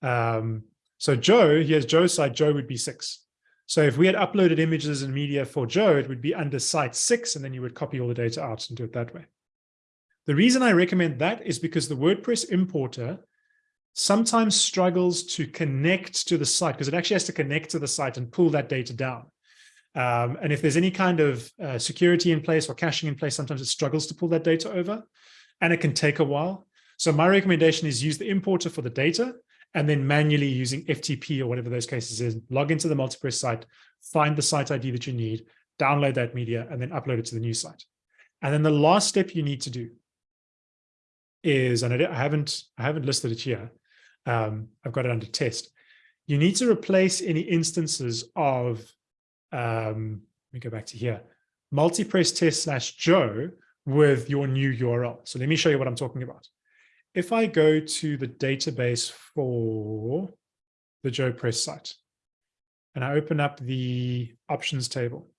Um, so Joe, here's Joe's site, Joe would be six. So if we had uploaded images and media for Joe, it would be under site six, and then you would copy all the data out and do it that way. The reason I recommend that is because the WordPress importer sometimes struggles to connect to the site because it actually has to connect to the site and pull that data down. Um, and if there's any kind of uh, security in place or caching in place, sometimes it struggles to pull that data over and it can take a while. So my recommendation is use the importer for the data and then manually using FTP or whatever those cases is, log into the MultiPress site, find the site ID that you need, download that media, and then upload it to the new site. And then the last step you need to do is, and I, haven't, I haven't listed it here, um, I've got it under test. You need to replace any instances of, um, let me go back to here, multipress test slash Joe with your new URL. So let me show you what I'm talking about. If I go to the database for the Joe Press site, and I open up the options table,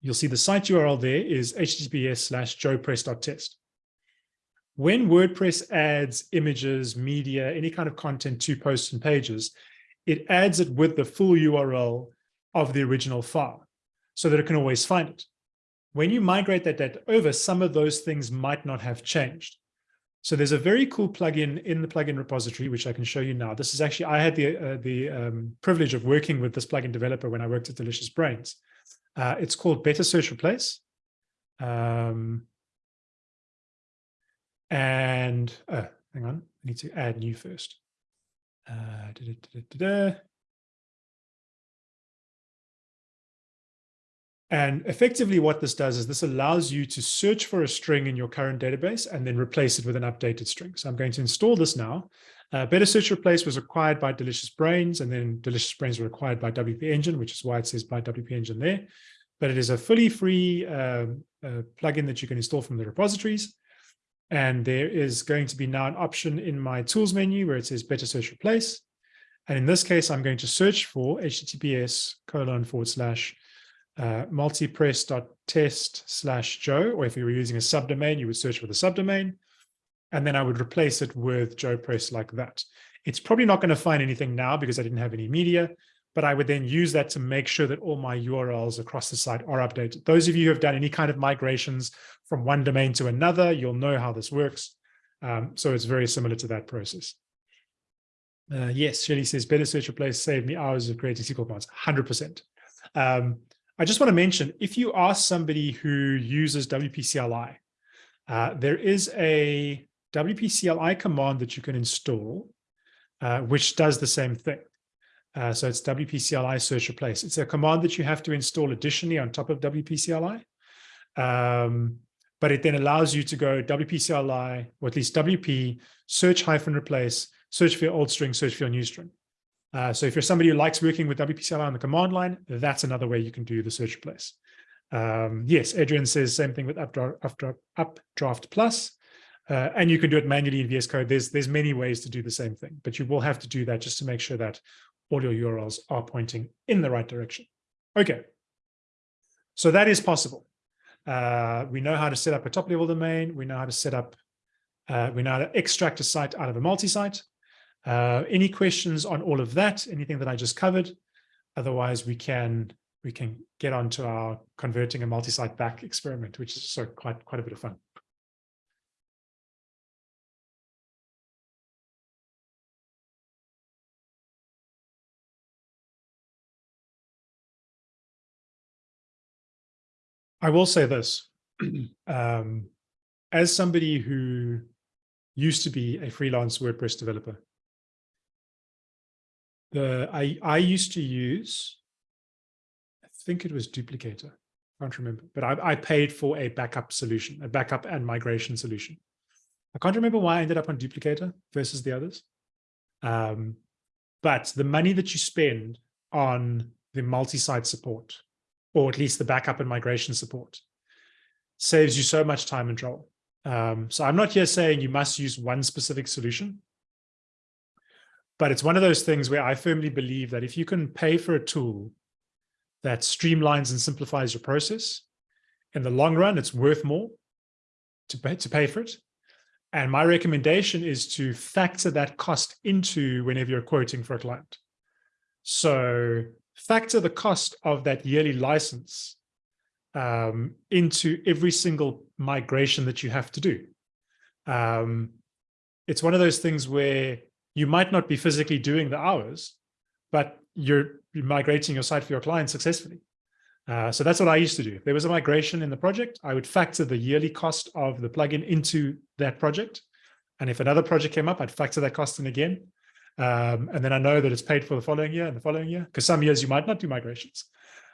you'll see the site URL there is https slash joepress.test when WordPress adds images, media, any kind of content to posts and pages, it adds it with the full URL of the original file so that it can always find it. When you migrate that data over, some of those things might not have changed. So there's a very cool plugin in the plugin repository, which I can show you now. This is actually, I had the, uh, the um, privilege of working with this plugin developer when I worked at Delicious Brains. Uh, it's called Better Search Replace. Um, and uh, hang on, I need to add new first. Uh, da, da, da, and effectively what this does is this allows you to search for a string in your current database and then replace it with an updated string. So I'm going to install this now. Uh, Better Search Replace was acquired by Delicious Brains and then Delicious Brains were acquired by WP Engine, which is why it says by WP Engine there. But it is a fully free um, uh, plugin that you can install from the repositories. And there is going to be now an option in my tools menu where it says better search replace. And in this case, I'm going to search for https colon forward slash uh, multipress.test slash Joe, or if you were using a subdomain, you would search for the subdomain. And then I would replace it with Joe Press like that. It's probably not going to find anything now because I didn't have any media, but I would then use that to make sure that all my URLs across the site are updated. Those of you who have done any kind of migrations from one domain to another, you'll know how this works. Um, so it's very similar to that process. Uh, yes, Shelly says, better search replace saved me hours of creating SQL commands, 100%. Um, I just want to mention, if you ask somebody who uses WP-CLI, uh, there is a WP-CLI command that you can install, uh, which does the same thing. Uh, so it's WP-CLI search replace. It's a command that you have to install additionally on top of WP-CLI. Um, but it then allows you to go WP-CLI, or at least WP, search hyphen replace, search for your old string, search for your new string. Uh, so if you're somebody who likes working with WP-CLI on the command line, that's another way you can do the search replace. Um, yes, Adrian says same thing with Updraft, Updraft, Plus. Uh, and you can do it manually in VS Code. There's, there's many ways to do the same thing, but you will have to do that just to make sure that all your URLs are pointing in the right direction. Okay, so that is possible. Uh, we know how to set up a top level domain. We know how to set up, uh, we know how to extract a site out of a multi-site. Uh, any questions on all of that, anything that I just covered? Otherwise, we can we can get on to our converting a multi-site back experiment, which is so quite quite a bit of fun. I will say this, um, as somebody who used to be a freelance WordPress developer, the I, I used to use, I think it was Duplicator, I can't remember, but I, I paid for a backup solution, a backup and migration solution. I can't remember why I ended up on Duplicator versus the others. Um, but the money that you spend on the multi-site support or at least the backup and migration support. Saves you so much time and trouble. Um, so I'm not here saying you must use one specific solution, but it's one of those things where I firmly believe that if you can pay for a tool that streamlines and simplifies your process, in the long run, it's worth more to pay, to pay for it. And my recommendation is to factor that cost into whenever you're quoting for a client. So factor the cost of that yearly license um, into every single migration that you have to do. Um, it's one of those things where you might not be physically doing the hours, but you're, migrating your site for your client successfully. Uh, so that's what I used to do. If there was a migration in the project, I would factor the yearly cost of the plugin into that project. And if another project came up, I'd factor that cost in again. Um, and then I know that it's paid for the following year and the following year, because some years you might not do migrations.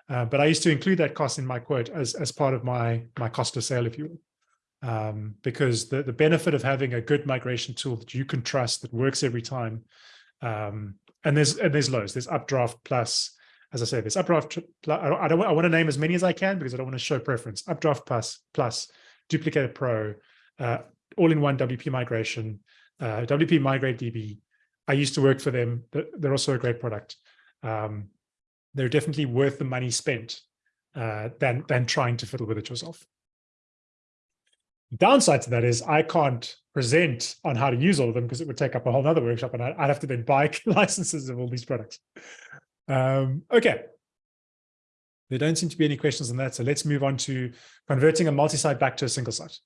Uh, but I used to include that cost in my quote as, as part of my, my cost of sale, if you will. Um, because the, the benefit of having a good migration tool that you can trust that works every time. Um, and there's and there's lows, There's Updraft Plus, as I say, this Updraft, I don't, I want to name as many as I can because I don't want to show preference. Updraft Plus, Plus, Duplicator Pro, uh, all-in-one WP migration, uh, WP Migrate DB. I used to work for them. They're also a great product. Um, they're definitely worth the money spent uh, than, than trying to fiddle with it yourself. The downside to that is I can't present on how to use all of them because it would take up a whole other workshop and I'd have to then buy licenses of all these products. Um, okay. There don't seem to be any questions on that. So let's move on to converting a multi-site back to a single site.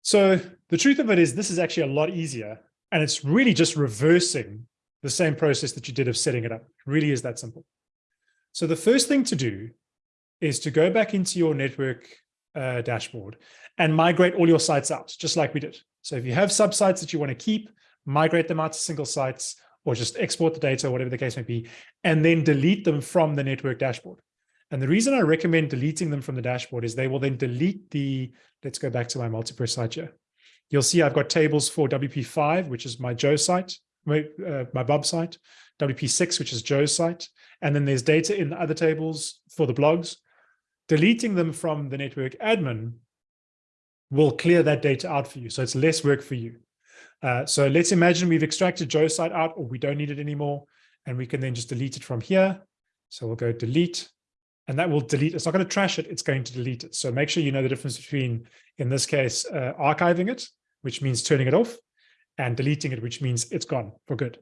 So the truth of it is this is actually a lot easier and it's really just reversing the same process that you did of setting it up. It really is that simple. So the first thing to do is to go back into your network uh, dashboard and migrate all your sites out, just like we did. So if you have subsites that you want to keep, migrate them out to single sites, or just export the data, whatever the case may be, and then delete them from the network dashboard. And the reason I recommend deleting them from the dashboard is they will then delete the, let's go back to my multipress site here. You'll see I've got tables for WP5, which is my Joe site, my, uh, my Bob site, WP6, which is Joe's site. And then there's data in the other tables for the blogs. Deleting them from the network admin will clear that data out for you. So it's less work for you. Uh, so let's imagine we've extracted Joe's site out or we don't need it anymore. And we can then just delete it from here. So we'll go delete and that will delete. It's not going to trash it. It's going to delete it. So make sure you know the difference between, in this case, uh, archiving it, which means turning it off and deleting it, which means it's gone for good.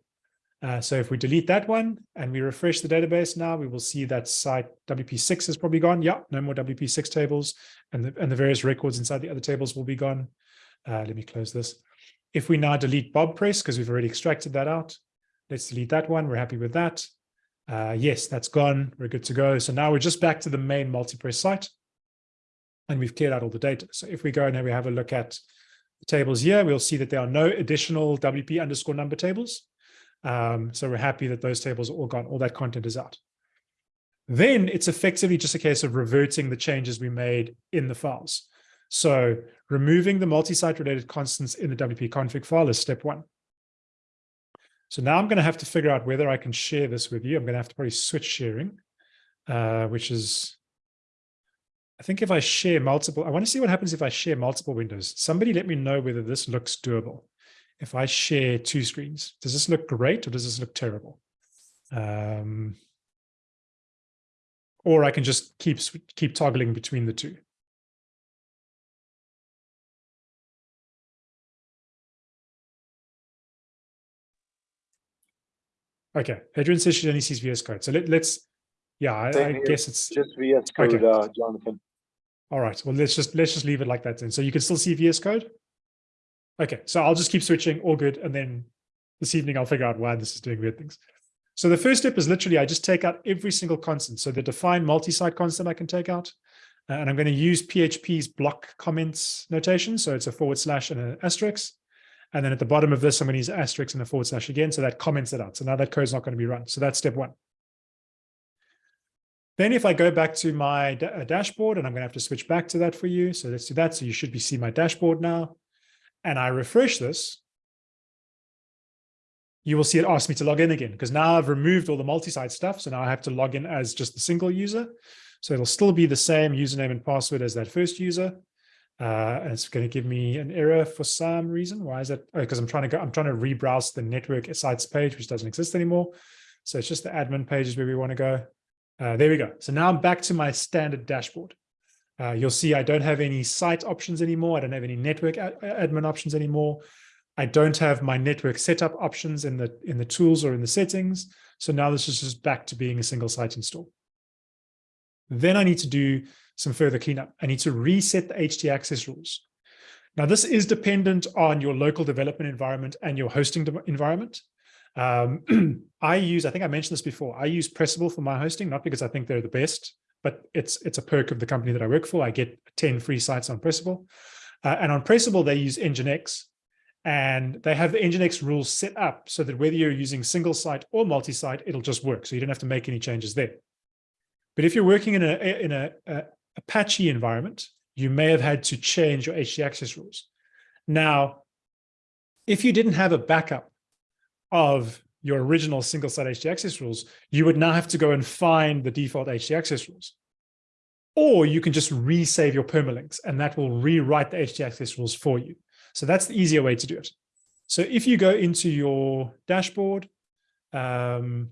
Uh, so if we delete that one and we refresh the database now, we will see that site WP6 is probably gone. Yeah, no more WP6 tables and the, and the various records inside the other tables will be gone. Uh, let me close this. If we now delete Bob Press, because we've already extracted that out, let's delete that one. We're happy with that. Uh, yes, that's gone. We're good to go. So now we're just back to the main multipress site and we've cleared out all the data. So if we go and we have a look at the tables here, we'll see that there are no additional WP underscore number tables. Um, so we're happy that those tables are all gone. All that content is out. Then it's effectively just a case of reverting the changes we made in the files. So removing the multi-site related constants in the WP config file is step one. So now I'm going to have to figure out whether I can share this with you. I'm going to have to probably switch sharing, uh, which is, I think if I share multiple, I want to see what happens if I share multiple windows. Somebody let me know whether this looks doable. If I share two screens, does this look great or does this look terrible? Um, or I can just keep keep toggling between the two. Okay, Adrian says she only sees VS Code. So let, us yeah, I, I guess it's just VS Code, okay. uh, Jonathan. All right, well, let's just let's just leave it like that then. So you can still see VS Code. Okay, so I'll just keep switching, all good, and then this evening I'll figure out why this is doing weird things. So the first step is literally I just take out every single constant. So the define multi-site constant I can take out, uh, and I'm going to use PHP's block comments notation. So it's a forward slash and an asterisk. And then at the bottom of this, I'm going to use asterisk and a forward slash again. So that comments it out. So now that code is not going to be run. So that's step one. Then if I go back to my uh, dashboard, and I'm going to have to switch back to that for you. So let's do that. So you should be see my dashboard now. And I refresh this. You will see it asks me to log in again because now I've removed all the multi-site stuff. So now I have to log in as just the single user. So it'll still be the same username and password as that first user. Uh, and it's going to give me an error for some reason. Why is that? Because oh, I'm trying to go, I'm trying to rebrowse the network sites page, which doesn't exist anymore. So it's just the admin pages where we want to go. Uh, there we go. So now I'm back to my standard dashboard. Uh, you'll see I don't have any site options anymore. I don't have any network admin options anymore. I don't have my network setup options in the in the tools or in the settings. So now this is just back to being a single site install. Then I need to do some further cleanup. I need to reset the HT access rules. Now, this is dependent on your local development environment and your hosting environment. Um, I use, I think I mentioned this before, I use Pressable for my hosting, not because I think they're the best, but it's it's a perk of the company that I work for. I get 10 free sites on Pressable. Uh, and on Pressable, they use Nginx, and they have the Nginx rules set up so that whether you're using single site or multi-site, it'll just work. So you don't have to make any changes there. But if you're working in a in a, a Apache environment, you may have had to change your HT access rules. Now, if you didn't have a backup of your original single site HT access rules, you would now have to go and find the default HT access rules. Or you can just resave your permalinks and that will rewrite the HT access rules for you. So that's the easier way to do it. So if you go into your dashboard, um,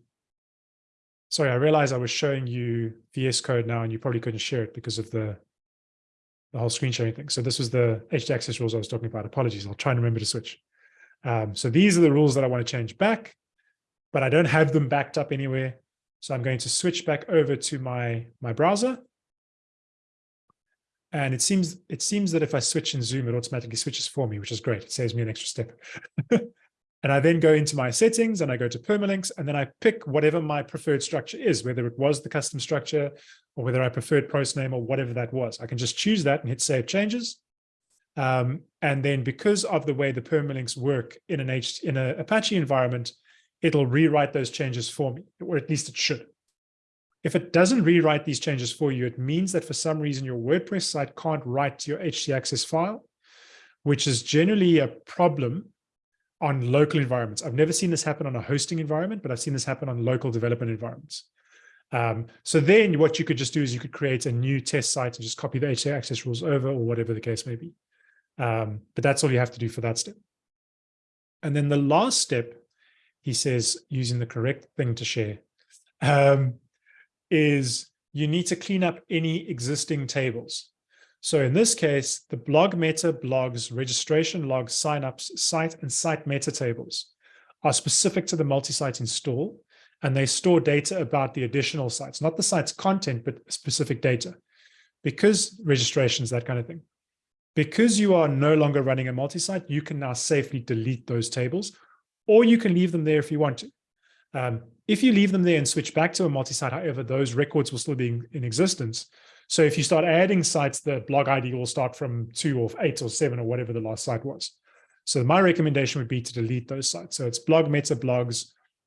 sorry, I realized I was showing you VS Code now and you probably couldn't share it because of the, the whole screen sharing thing. So this was the HT access rules I was talking about. Apologies, I'll try and remember to switch. Um, so these are the rules that I want to change back, but I don't have them backed up anywhere. So I'm going to switch back over to my, my browser. And it seems it seems that if I switch in Zoom, it automatically switches for me, which is great. It saves me an extra step. And I then go into my settings and I go to permalinks and then I pick whatever my preferred structure is, whether it was the custom structure or whether I preferred post name or whatever that was. I can just choose that and hit save changes. Um, and then because of the way the permalinks work in an H in an Apache environment, it'll rewrite those changes for me, or at least it should. If it doesn't rewrite these changes for you, it means that for some reason your WordPress site can't write your htaccess file, which is generally a problem on local environments. I've never seen this happen on a hosting environment, but I've seen this happen on local development environments. Um, so then what you could just do is you could create a new test site and just copy the HT access rules over or whatever the case may be. Um, but that's all you have to do for that step. And then the last step, he says, using the correct thing to share, um, is you need to clean up any existing tables. So in this case, the blog meta blogs, registration logs, signups, site and site meta tables are specific to the multi-site install, and they store data about the additional sites, not the site's content, but specific data. Because registrations, that kind of thing. Because you are no longer running a multi-site, you can now safely delete those tables, or you can leave them there if you want to. Um, if you leave them there and switch back to a multi-site, however, those records will still be in existence. So if you start adding sites, the blog ID will start from two or eight or seven or whatever the last site was. So my recommendation would be to delete those sites. So it's blog meta blogs,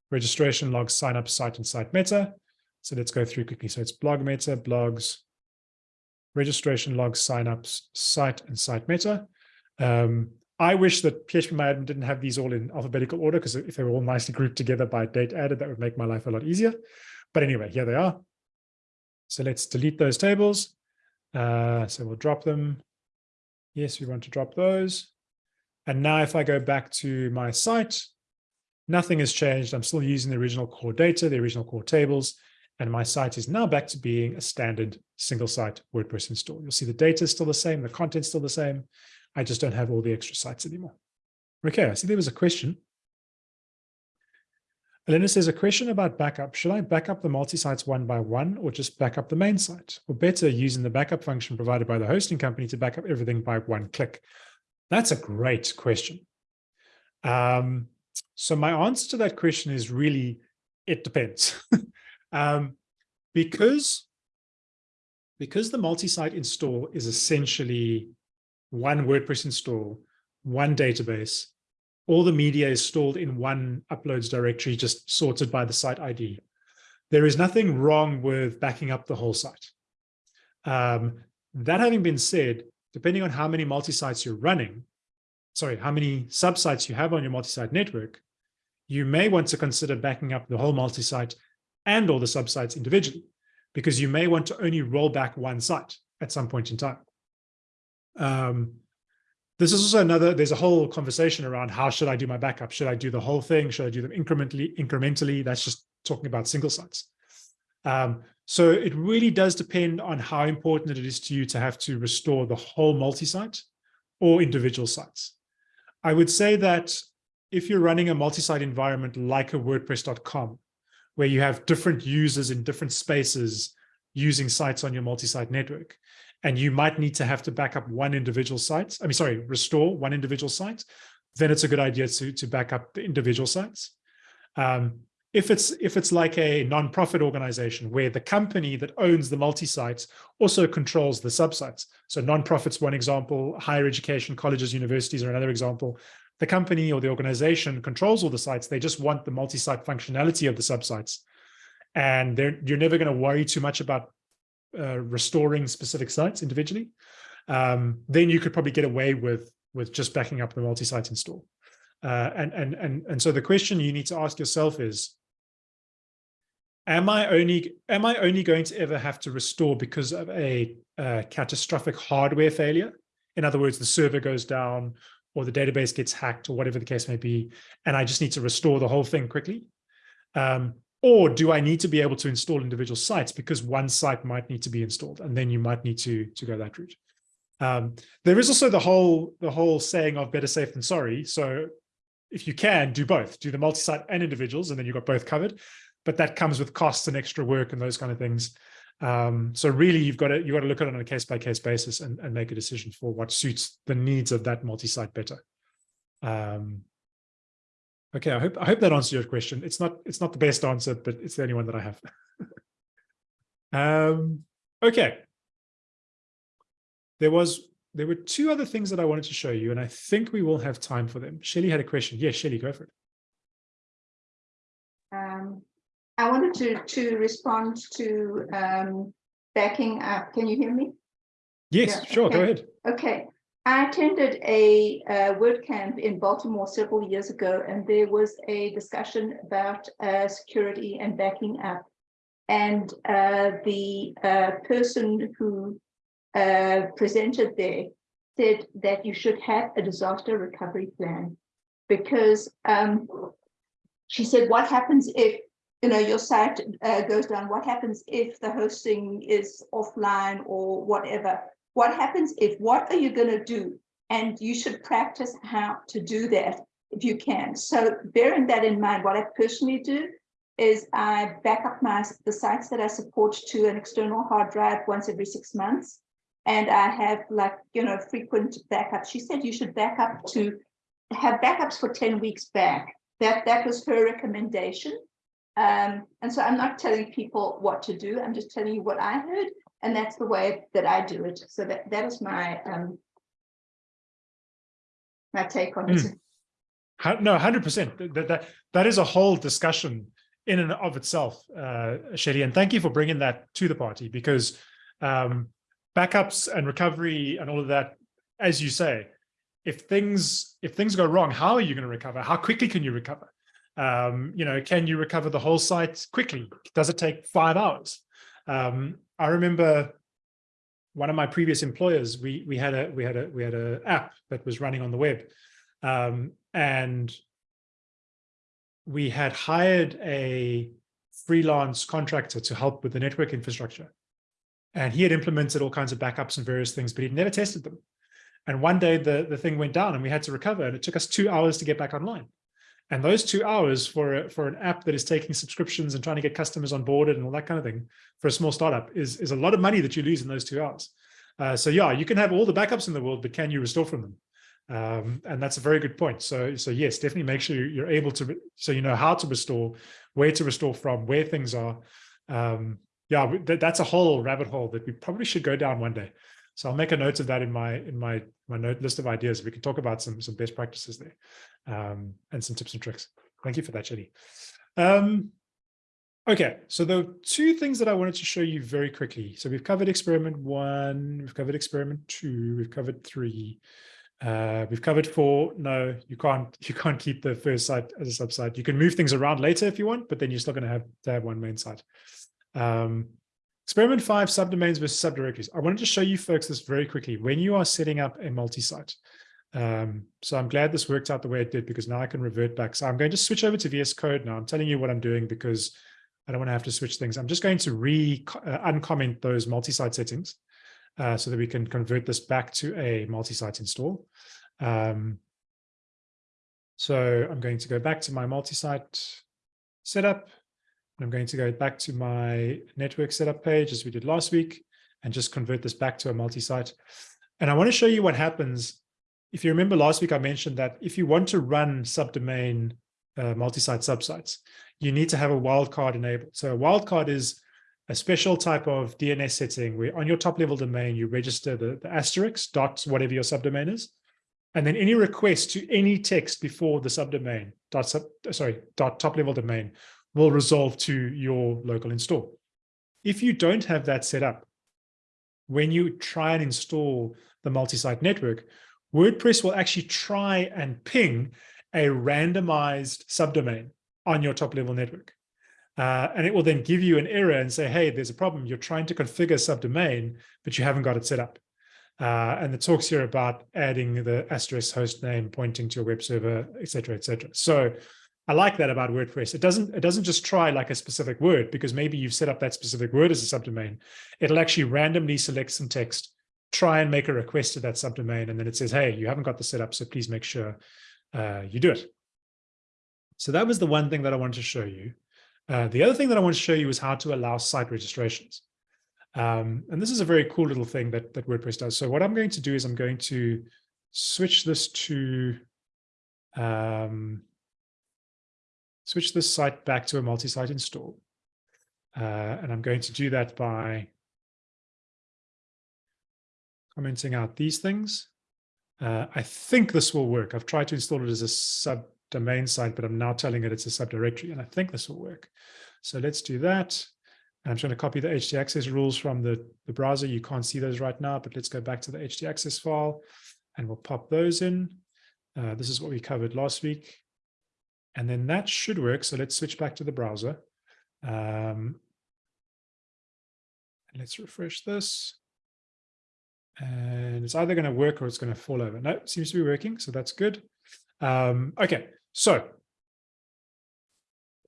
registration logs, sign up site and site meta. So let's go through quickly. So it's blog meta blogs, registration logs, signups, site and site meta. Um, I wish that PHP didn't have these all in alphabetical order because if they were all nicely grouped together by date added, that would make my life a lot easier. But anyway, here they are. So let's delete those tables. Uh, so we'll drop them. Yes, we want to drop those. And now if I go back to my site, nothing has changed. I'm still using the original core data, the original core tables, and my site is now back to being a standard single site WordPress install. You'll see the data is still the same, the content's still the same. I just don't have all the extra sites anymore. Okay, I see there was a question. Elena says a question about backup. Should I back up the multi-sites one by one or just back up the main site? Or better, using the backup function provided by the hosting company to back up everything by one click? That's a great question. Um, so my answer to that question is really, it depends. um, because, because the multi-site install is essentially one WordPress install, one database, all the media is stored in one uploads directory, just sorted by the site ID. There is nothing wrong with backing up the whole site. Um, that having been said, depending on how many multi-sites you're running, sorry, how many subsites you have on your multi-site network, you may want to consider backing up the whole multi-site and all the subsites individually, because you may want to only roll back one site at some point in time. Um, this is also another, there's a whole conversation around how should I do my backup? Should I do the whole thing? Should I do them incrementally? Incrementally, that's just talking about single sites. Um, So it really does depend on how important it is to you to have to restore the whole multi-site or individual sites. I would say that if you're running a multi-site environment like a WordPress.com, where you have different users in different spaces using sites on your multi-site network, and you might need to have to back up one individual site, I mean, sorry, restore one individual site, then it's a good idea to, to back up the individual sites. Um, if it's if it's like a non-profit organization where the company that owns the multi-sites also controls the subsites. So non-profits, one example, higher education, colleges, universities are another example. The company or the organization controls all the sites. They just want the multi-site functionality of the subsites. And you're never going to worry too much about uh, restoring specific sites individually. Um, then you could probably get away with with just backing up the multi-site install. Uh, and, and, and, and so the question you need to ask yourself is, am I only am I only going to ever have to restore because of a, a catastrophic hardware failure? In other words, the server goes down or the database gets hacked or whatever the case may be, and I just need to restore the whole thing quickly? Um, or do I need to be able to install individual sites because one site might need to be installed and then you might need to, to go that route? Um, there is also the whole the whole saying of better safe than sorry. So if you can do both, do the multi-site and individuals, and then you've got both covered. But that comes with costs and extra work and those kind of things. Um, so really, you've got to you've got to look at it on a case by case basis and, and make a decision for what suits the needs of that multi-site better. Um, okay, I hope I hope that answers your question. It's not it's not the best answer, but it's the only one that I have. um, okay, there was there were two other things that I wanted to show you, and I think we will have time for them. Shelly had a question. Yes, Shelly, go for it. Um, I wanted to to respond to um, backing up. Can you hear me? Yes, yeah, sure. Okay. Go ahead. Okay. I attended a, a WordCamp in Baltimore several years ago, and there was a discussion about uh, security and backing up. And uh, the uh, person who uh, presented there said that you should have a disaster recovery plan because um, she said, what happens if you know your site uh, goes down? What happens if the hosting is offline or whatever? What happens if, what are you going to do? And you should practice how to do that if you can. So bearing that in mind, what I personally do is I back up my the sites that I support to an external hard drive once every six months and I have like, you know, frequent backups. She said you should back up to have backups for 10 weeks back. That, that was her recommendation. Um, and so I'm not telling people what to do. I'm just telling you what I heard. And that's the way that I do it. So that, that is my, um, my take on mm. it. No, 100%. That, that, that is a whole discussion in and of itself, uh, Shelly. And thank you for bringing that to the party because um, backups and recovery and all of that, as you say, if things if things go wrong, how are you going to recover? How quickly can you recover? Um, you know, can you recover the whole site quickly? Does it take five hours? Um, I remember one of my previous employers, we we had a we had a we had a app that was running on the web, um, and we had hired a freelance contractor to help with the network infrastructure. And he had implemented all kinds of backups and various things, but he'd never tested them. And one day the, the thing went down and we had to recover and it took us two hours to get back online. And those two hours for, a, for an app that is taking subscriptions and trying to get customers onboarded and all that kind of thing for a small startup is, is a lot of money that you lose in those two hours. Uh, so yeah, you can have all the backups in the world, but can you restore from them? Um, and that's a very good point. So, so yes, definitely make sure you're able to, so you know how to restore, where to restore from, where things are, um, yeah, that's a whole rabbit hole that we probably should go down one day. So I'll make a note of that in my in my my note list of ideas. We can talk about some some best practices there um, and some tips and tricks. Thank you for that, Jenny. Um, okay, so the two things that I wanted to show you very quickly. So we've covered experiment one, we've covered experiment two, we've covered three, uh, we've covered four. No, you can't you can't keep the first site as a subsite. You can move things around later if you want, but then you're still going to have to have one main site. Um, experiment five, subdomains versus subdirectories. I wanted to show you folks this very quickly. When you are setting up a multi-site, um, so I'm glad this worked out the way it did because now I can revert back. So I'm going to switch over to VS Code now. I'm telling you what I'm doing because I don't want to have to switch things. I'm just going to re uh, uncomment those multi-site settings uh, so that we can convert this back to a multi-site install. Um, so I'm going to go back to my multi-site setup. I'm going to go back to my network setup page as we did last week and just convert this back to a multi-site. And I want to show you what happens. If you remember last week, I mentioned that if you want to run subdomain uh, multi-site subsites, you need to have a wildcard enabled. So a wildcard is a special type of DNS setting where on your top level domain, you register the, the asterisk dot whatever your subdomain is. And then any request to any text before the subdomain dot sub, sorry, dot top level domain will resolve to your local install. If you don't have that set up, when you try and install the multi-site network, WordPress will actually try and ping a randomized subdomain on your top level network. Uh, and it will then give you an error and say, hey, there's a problem. You're trying to configure subdomain, but you haven't got it set up. Uh, and the talks here about adding the asterisk host name pointing to your web server, et cetera, et cetera. So I like that about WordPress. It doesn't, it doesn't just try like a specific word because maybe you've set up that specific word as a subdomain. It'll actually randomly select some text, try and make a request to that subdomain. And then it says, hey, you haven't got the setup, so please make sure uh, you do it. So that was the one thing that I wanted to show you. Uh, the other thing that I want to show you is how to allow site registrations. Um, and this is a very cool little thing that, that WordPress does. So what I'm going to do is I'm going to switch this to um, switch this site back to a multi-site install. Uh, and I'm going to do that by commenting out these things. Uh, I think this will work. I've tried to install it as a subdomain site, but I'm now telling it it's a subdirectory, and I think this will work. So let's do that. I'm trying to copy the htaccess rules from the, the browser. You can't see those right now, but let's go back to the htaccess file and we'll pop those in. Uh, this is what we covered last week. And then that should work. So let's switch back to the browser. Um, let's refresh this. And it's either going to work or it's going to fall over. No, it seems to be working. So that's good. Um, okay, so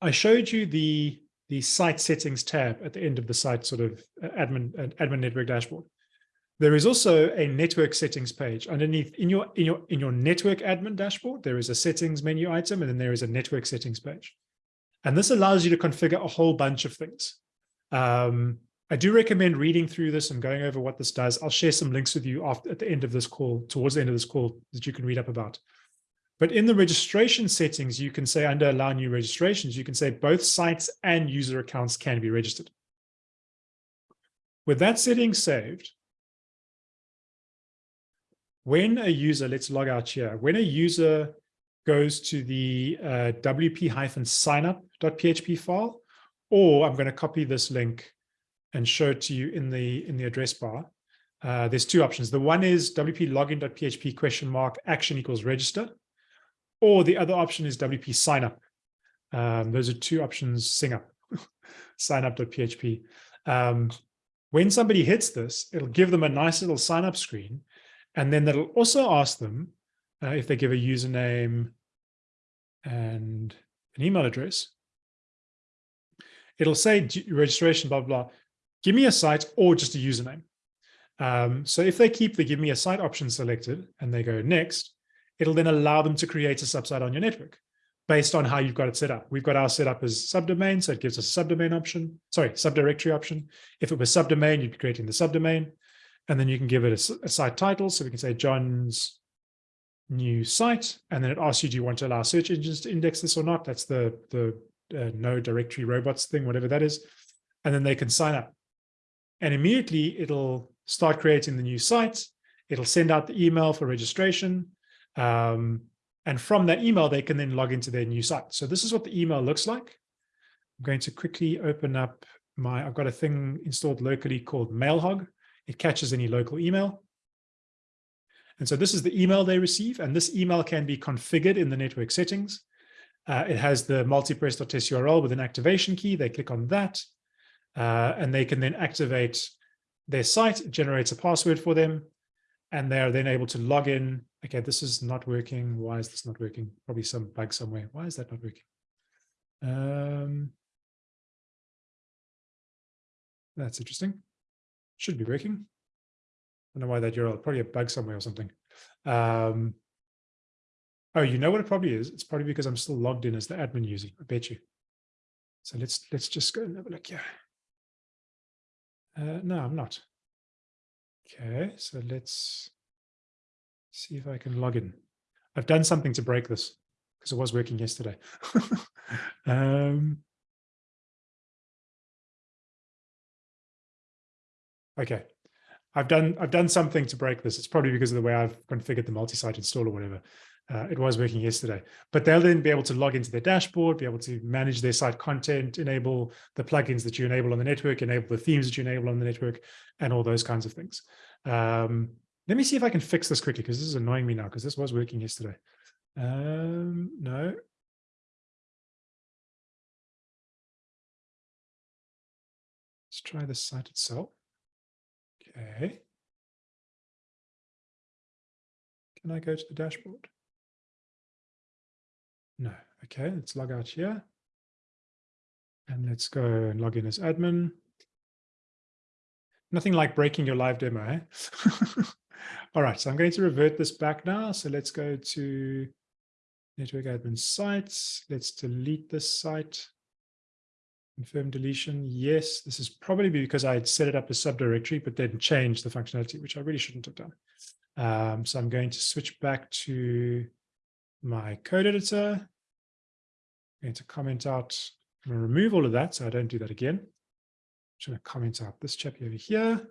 I showed you the, the site settings tab at the end of the site sort of uh, admin, uh, admin network dashboard. There is also a network settings page underneath in your in your in your network admin dashboard. There is a settings menu item, and then there is a network settings page. And this allows you to configure a whole bunch of things. Um, I do recommend reading through this and going over what this does. I'll share some links with you after, at the end of this call, towards the end of this call, that you can read up about. But in the registration settings, you can say under allow new registrations, you can say both sites and user accounts can be registered. With that setting saved, when a user, let's log out here, when a user goes to the uh, wp-signup.php file, or I'm going to copy this link and show it to you in the in the address bar. Uh, there's two options. The one is wp login.php question mark action equals register, or the other option is wp signup. Um, those are two options, sing up, signup.php. Um, when somebody hits this, it'll give them a nice little sign up screen and then that'll also ask them uh, if they give a username and an email address. It'll say registration, blah, blah, blah. Give me a site or just a username. Um, so if they keep the give me a site option selected and they go next, it'll then allow them to create a subsite on your network based on how you've got it set up. We've got our setup as subdomain, so it gives us a subdomain option, sorry, subdirectory option. If it was subdomain, you'd be creating the subdomain. And then you can give it a, a site title. So we can say John's new site. And then it asks you, do you want to allow search engines to index this or not? That's the, the uh, no directory robots thing, whatever that is. And then they can sign up. And immediately it'll start creating the new site. It'll send out the email for registration. Um, and from that email, they can then log into their new site. So this is what the email looks like. I'm going to quickly open up my, I've got a thing installed locally called MailHog. It catches any local email. And so this is the email they receive, and this email can be configured in the network settings. Uh, it has the multipress.test URL with an activation key. They click on that, uh, and they can then activate their site. It generates a password for them, and they're then able to log in. Okay, this is not working. Why is this not working? Probably some bug somewhere. Why is that not working? Um, That's interesting. Should be working. I don't know why that URL, probably a bug somewhere or something. Um, oh, you know what it probably is? It's probably because I'm still logged in as the admin user. I bet you. So let's let's just go and have a look here. Uh, no, I'm not. Okay, so let's see if I can log in. I've done something to break this because it was working yesterday. um, okay, I've done I've done something to break this. It's probably because of the way I've configured the multi-site install or whatever. Uh, it was working yesterday, but they'll then be able to log into their dashboard, be able to manage their site content, enable the plugins that you enable on the network, enable the themes that you enable on the network, and all those kinds of things. Um, let me see if I can fix this quickly because this is annoying me now because this was working yesterday. Um, no. Let's try the site itself. Okay. Can I go to the dashboard? No. Okay, let's log out here. And let's go and log in as admin. Nothing like breaking your live demo, eh? All right, so I'm going to revert this back now. So let's go to network admin sites. Let's delete this site. Confirm deletion. Yes, this is probably because I had set it up as subdirectory, but then changed the functionality, which I really shouldn't have done. Um, so I'm going to switch back to my code editor. I'm going to comment out, I'm going to remove all of that so I don't do that again. I'm going to comment out this chap over here.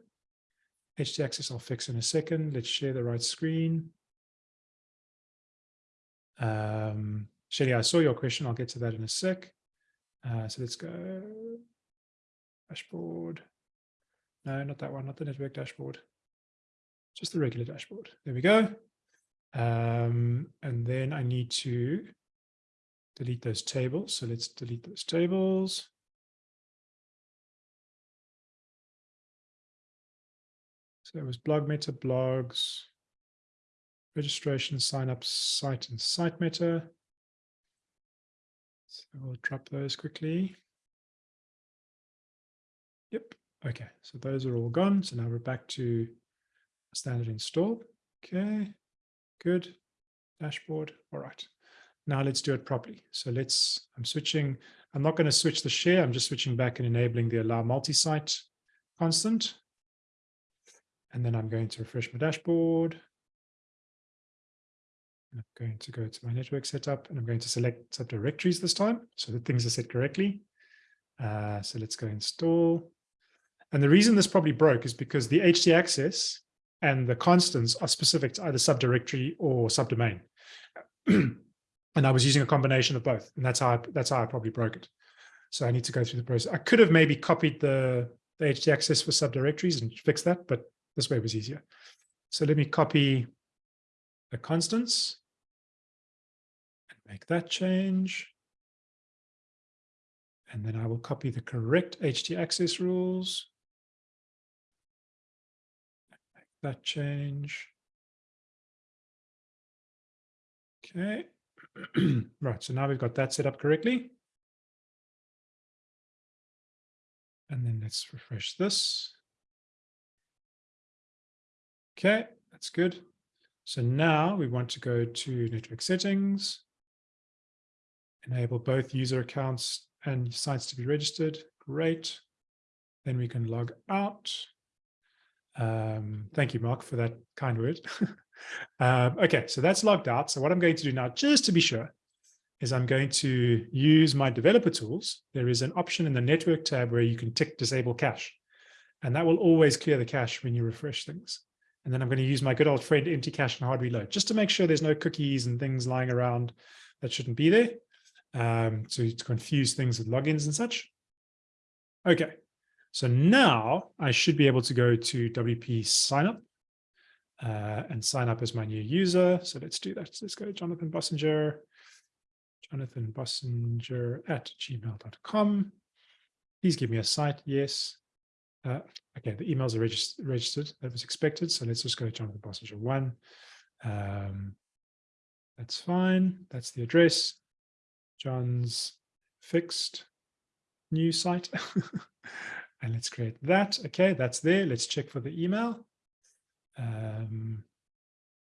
HT access I'll fix in a second. Let's share the right screen. Um, Shelly, I saw your question. I'll get to that in a sec. Uh, so let's go dashboard. No, not that one, not the network dashboard. Just the regular dashboard. There we go. Um, and then I need to delete those tables. So let's delete those tables. So it was blog meta blogs, registration, sign up, site and site meta. So we'll drop those quickly. Yep. Okay. So those are all gone. So now we're back to standard install. Okay. Good. Dashboard. All right. Now let's do it properly. So let's, I'm switching, I'm not going to switch the share. I'm just switching back and enabling the allow multi-site constant. And then I'm going to refresh my dashboard. I'm going to go to my network setup and I'm going to select subdirectories this time so that things are set correctly. Uh, so let's go install. And the reason this probably broke is because the HT access and the constants are specific to either subdirectory or subdomain. and I was using a combination of both, and that's how I, that's how I probably broke it. So I need to go through the process. I could have maybe copied the, the access for subdirectories and fixed that, but this way was easier. So let me copy the constants make that change. And then I will copy the correct HT access rules. Make that change. Okay. right, so now we've got that set up correctly. And then let's refresh this. Okay, that's good. So now we want to go to network settings, enable both user accounts and sites to be registered. Great. Then we can log out. Um, thank you, Mark, for that kind word. um, okay, so that's logged out. So what I'm going to do now, just to be sure, is I'm going to use my developer tools. There is an option in the network tab where you can tick disable cache. And that will always clear the cache when you refresh things. And then I'm going to use my good old friend empty cache and hard reload just to make sure there's no cookies and things lying around that shouldn't be there. Um, so to confuse things with logins and such. Okay, so now I should be able to go to WP sign up uh, and sign up as my new user. So let's do that. Let's go Jonathan Bossenger, Jonathan Bossenger at gmail.com. Please give me a site. Yes. Uh, okay, the emails are regist registered. That was expected. So let's just go to Jonathan Bossenger one. Um, that's fine. That's the address. John's fixed new site. And let's create that. Okay, that's there. Let's check for the email. Um,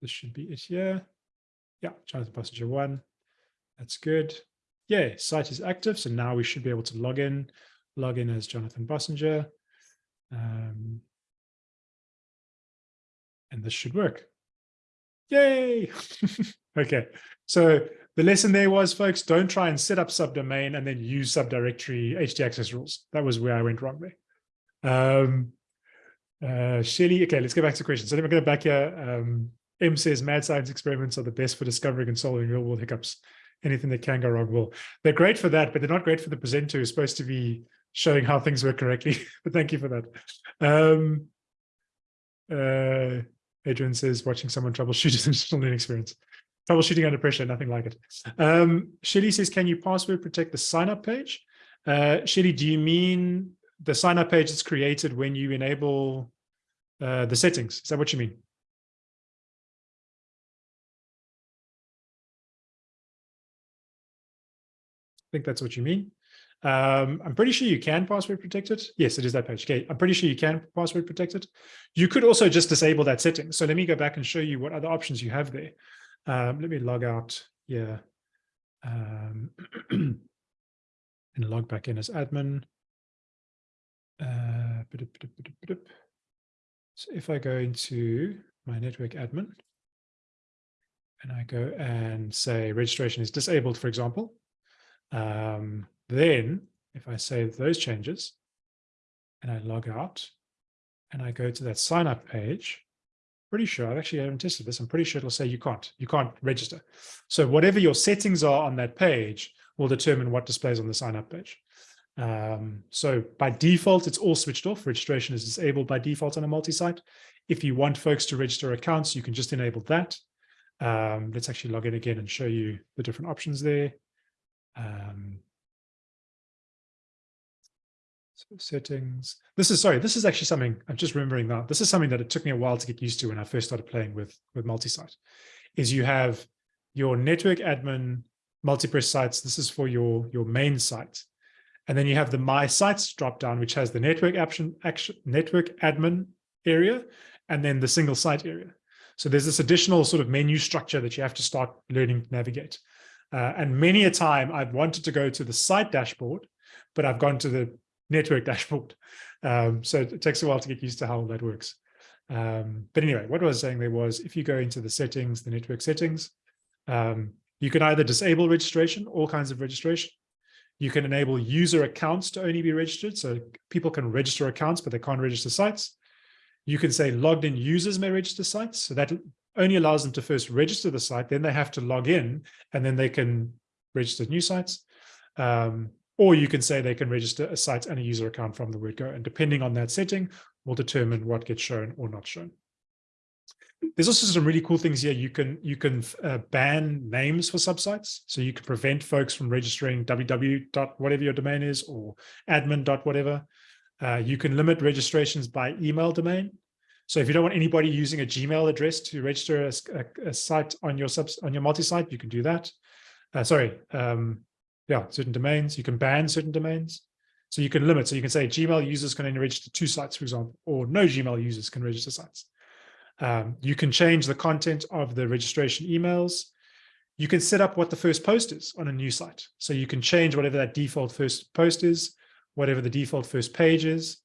this should be it here. Yeah, Jonathan Bossenger one. That's good. Yeah, site is active. So now we should be able to log in, log in as Jonathan Bossenger. Um, and this should work. Yay! okay, so the lesson there was, folks, don't try and set up subdomain and then use subdirectory htaccess rules. That was where I went wrong there. Um, uh, Shelly, okay, let's go back to questions. So let me go back here. Um, M says mad science experiments are the best for discovering and solving real world hiccups. Anything that can go wrong will. They're great for that, but they're not great for the presenter who's supposed to be showing how things work correctly. but thank you for that. Um, uh, Adrian says watching someone troubleshoot is an interesting learning experience. Troubleshooting under pressure, nothing like it. Um, Shelly says, can you password protect the sign up page? Uh, Shelly, do you mean the sign up page is created when you enable uh, the settings? Is that what you mean? I think that's what you mean. Um, I'm pretty sure you can password protect it. Yes, it is that page. Okay, I'm pretty sure you can password protect it. You could also just disable that setting. So let me go back and show you what other options you have there. Um, let me log out here um, and log back in as admin. Uh, so if I go into my network admin and I go and say registration is disabled, for example, um, then if I save those changes and I log out and I go to that sign up page, pretty sure, I've actually haven't tested this, I'm pretty sure it'll say you can't, you can't register. So whatever your settings are on that page will determine what displays on the sign up page. Um, so by default, it's all switched off. Registration is disabled by default on a multi-site. If you want folks to register accounts, you can just enable that. Um, let's actually log in again and show you the different options there. Um, settings. This is sorry. This is actually something I'm just remembering that this is something that it took me a while to get used to when I first started playing with with multi-site. Is you have your network admin multi-press sites. This is for your your main site, and then you have the my sites drop down, which has the network action action network admin area, and then the single site area. So there's this additional sort of menu structure that you have to start learning to navigate. Uh, and many a time I've wanted to go to the site dashboard, but I've gone to the network dashboard. Um, so it takes a while to get used to how that works. Um, but anyway, what I was saying there was if you go into the settings, the network settings, um, you can either disable registration, all kinds of registration. You can enable user accounts to only be registered. So people can register accounts, but they can't register sites. You can say logged in users may register sites. So that only allows them to first register the site, then they have to log in, and then they can register new sites. Um, or you can say they can register a site and a user account from the word go. And depending on that setting, will determine what gets shown or not shown. There's also some really cool things here. You can you can uh, ban names for subsites. So you can prevent folks from registering www dot whatever your domain is or admin dot whatever. Uh, you can limit registrations by email domain. So if you don't want anybody using a Gmail address to register a, a, a site on your subs on your multi-site, you can do that. Uh, sorry, um, yeah, certain domains. You can ban certain domains. So you can limit. So you can say Gmail users can only register two sites, for example, or no Gmail users can register sites. Um, you can change the content of the registration emails. You can set up what the first post is on a new site. So you can change whatever that default first post is, whatever the default first page is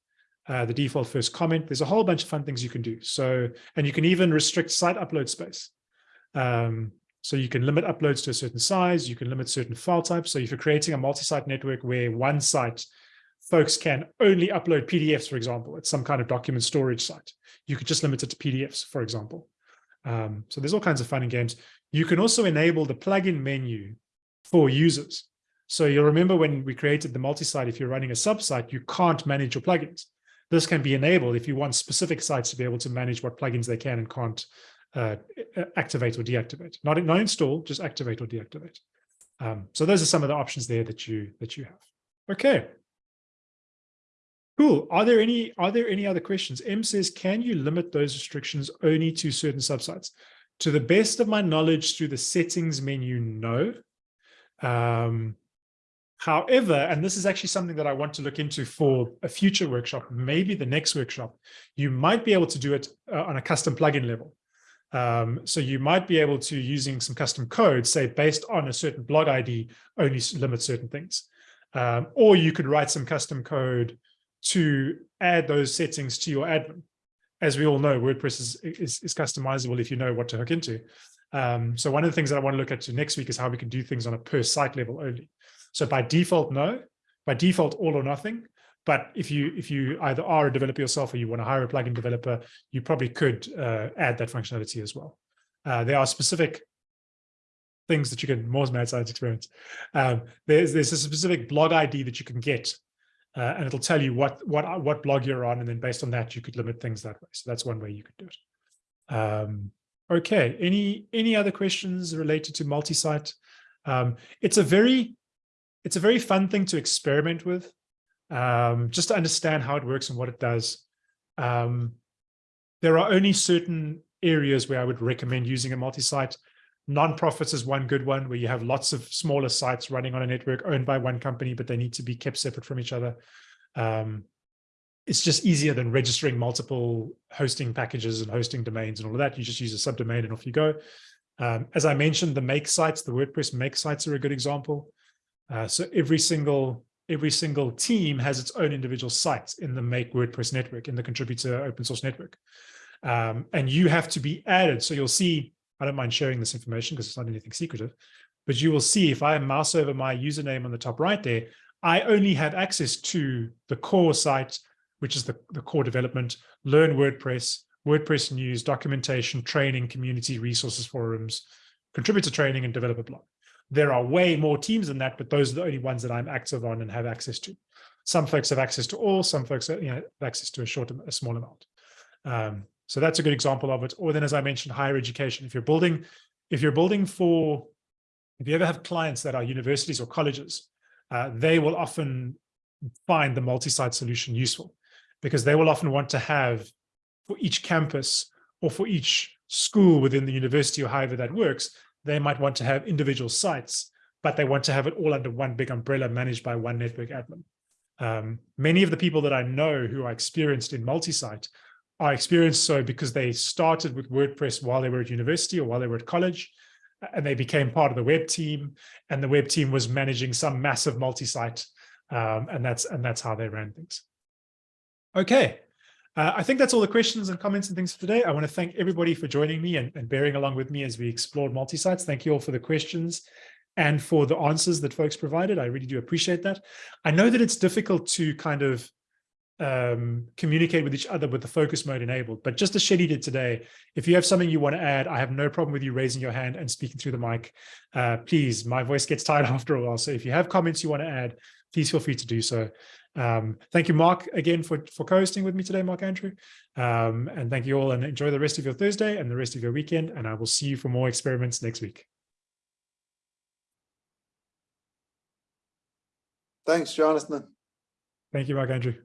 uh, the default first comment. There's a whole bunch of fun things you can do. So, and you can even restrict site upload space. Um, so you can limit uploads to a certain size, you can limit certain file types. So if you're creating a multi-site network where one site folks can only upload PDFs, for example, it's some kind of document storage site, you could just limit it to PDFs, for example. Um, so there's all kinds of fun and games. You can also enable the plugin menu for users. So you'll remember when we created the multi-site, if you're running a sub-site, you can't manage your plugins. This can be enabled if you want specific sites to be able to manage what plugins they can and can't uh, activate or deactivate. Not, not install, just activate or deactivate. Um, so those are some of the options there that you that you have. Okay. Cool. Are there any are there any other questions? M says, can you limit those restrictions only to certain subsites? To the best of my knowledge, through the settings menu, no. Um, However, and this is actually something that I want to look into for a future workshop, maybe the next workshop, you might be able to do it uh, on a custom plugin level. Um, so you might be able to, using some custom code, say based on a certain blog ID, only limit certain things. Um, or you could write some custom code to add those settings to your admin. As we all know, WordPress is, is, is customizable if you know what to hook into. Um, so one of the things that I want to look at next week is how we can do things on a per site level only. So by default, no. By default, all or nothing. But if you if you either are a developer yourself or you want to hire a plugin developer, you probably could uh, add that functionality as well. Uh, there are specific things that you can more mad science experience. Um, there's there's a specific blog ID that you can get, uh, and it'll tell you what what what blog you're on, and then based on that, you could limit things that way. So that's one way you could do it. Um, okay. Any any other questions related to multi-site? Um, it's a very it's a very fun thing to experiment with, um, just to understand how it works and what it does. Um, there are only certain areas where I would recommend using a multi-site. Nonprofits is one good one where you have lots of smaller sites running on a network owned by one company, but they need to be kept separate from each other. Um, it's just easier than registering multiple hosting packages and hosting domains and all of that. You just use a subdomain and off you go. Um, as I mentioned, the make sites, the WordPress make sites are a good example. Uh, so every single every single team has its own individual site in the Make WordPress network, in the contributor open source network. Um, and you have to be added. So you'll see, I don't mind sharing this information because it's not anything secretive, but you will see if I mouse over my username on the top right there, I only have access to the core site, which is the, the core development, learn WordPress, WordPress news, documentation, training, community resources, forums, contributor training, and developer blog. There are way more teams than that, but those are the only ones that I'm active on and have access to. Some folks have access to all, some folks you know, have access to a short, a small amount. Um, so that's a good example of it. Or then, as I mentioned, higher education. If you're building, if you're building for, if you ever have clients that are universities or colleges, uh, they will often find the multi-site solution useful because they will often want to have for each campus or for each school within the university or however that works, they might want to have individual sites, but they want to have it all under one big umbrella managed by one network admin. Um, many of the people that I know who are experienced in multi-site are experienced so because they started with WordPress while they were at university or while they were at college, and they became part of the web team, and the web team was managing some massive multi-site, um, and that's and that's how they ran things. Okay, uh, I think that's all the questions and comments and things for today. I want to thank everybody for joining me and, and bearing along with me as we explored multi-sites. Thank you all for the questions and for the answers that folks provided. I really do appreciate that. I know that it's difficult to kind of um, communicate with each other with the focus mode enabled, but just as Shelly did today, if you have something you want to add, I have no problem with you raising your hand and speaking through the mic. Uh, please, my voice gets tired after a while. So if you have comments you want to add, please feel free to do so. Um, thank you, Mark, again for, for co-hosting with me today, Mark Andrew. Um, and thank you all and enjoy the rest of your Thursday and the rest of your weekend. And I will see you for more experiments next week. Thanks, Jonathan. Thank you, Mark Andrew.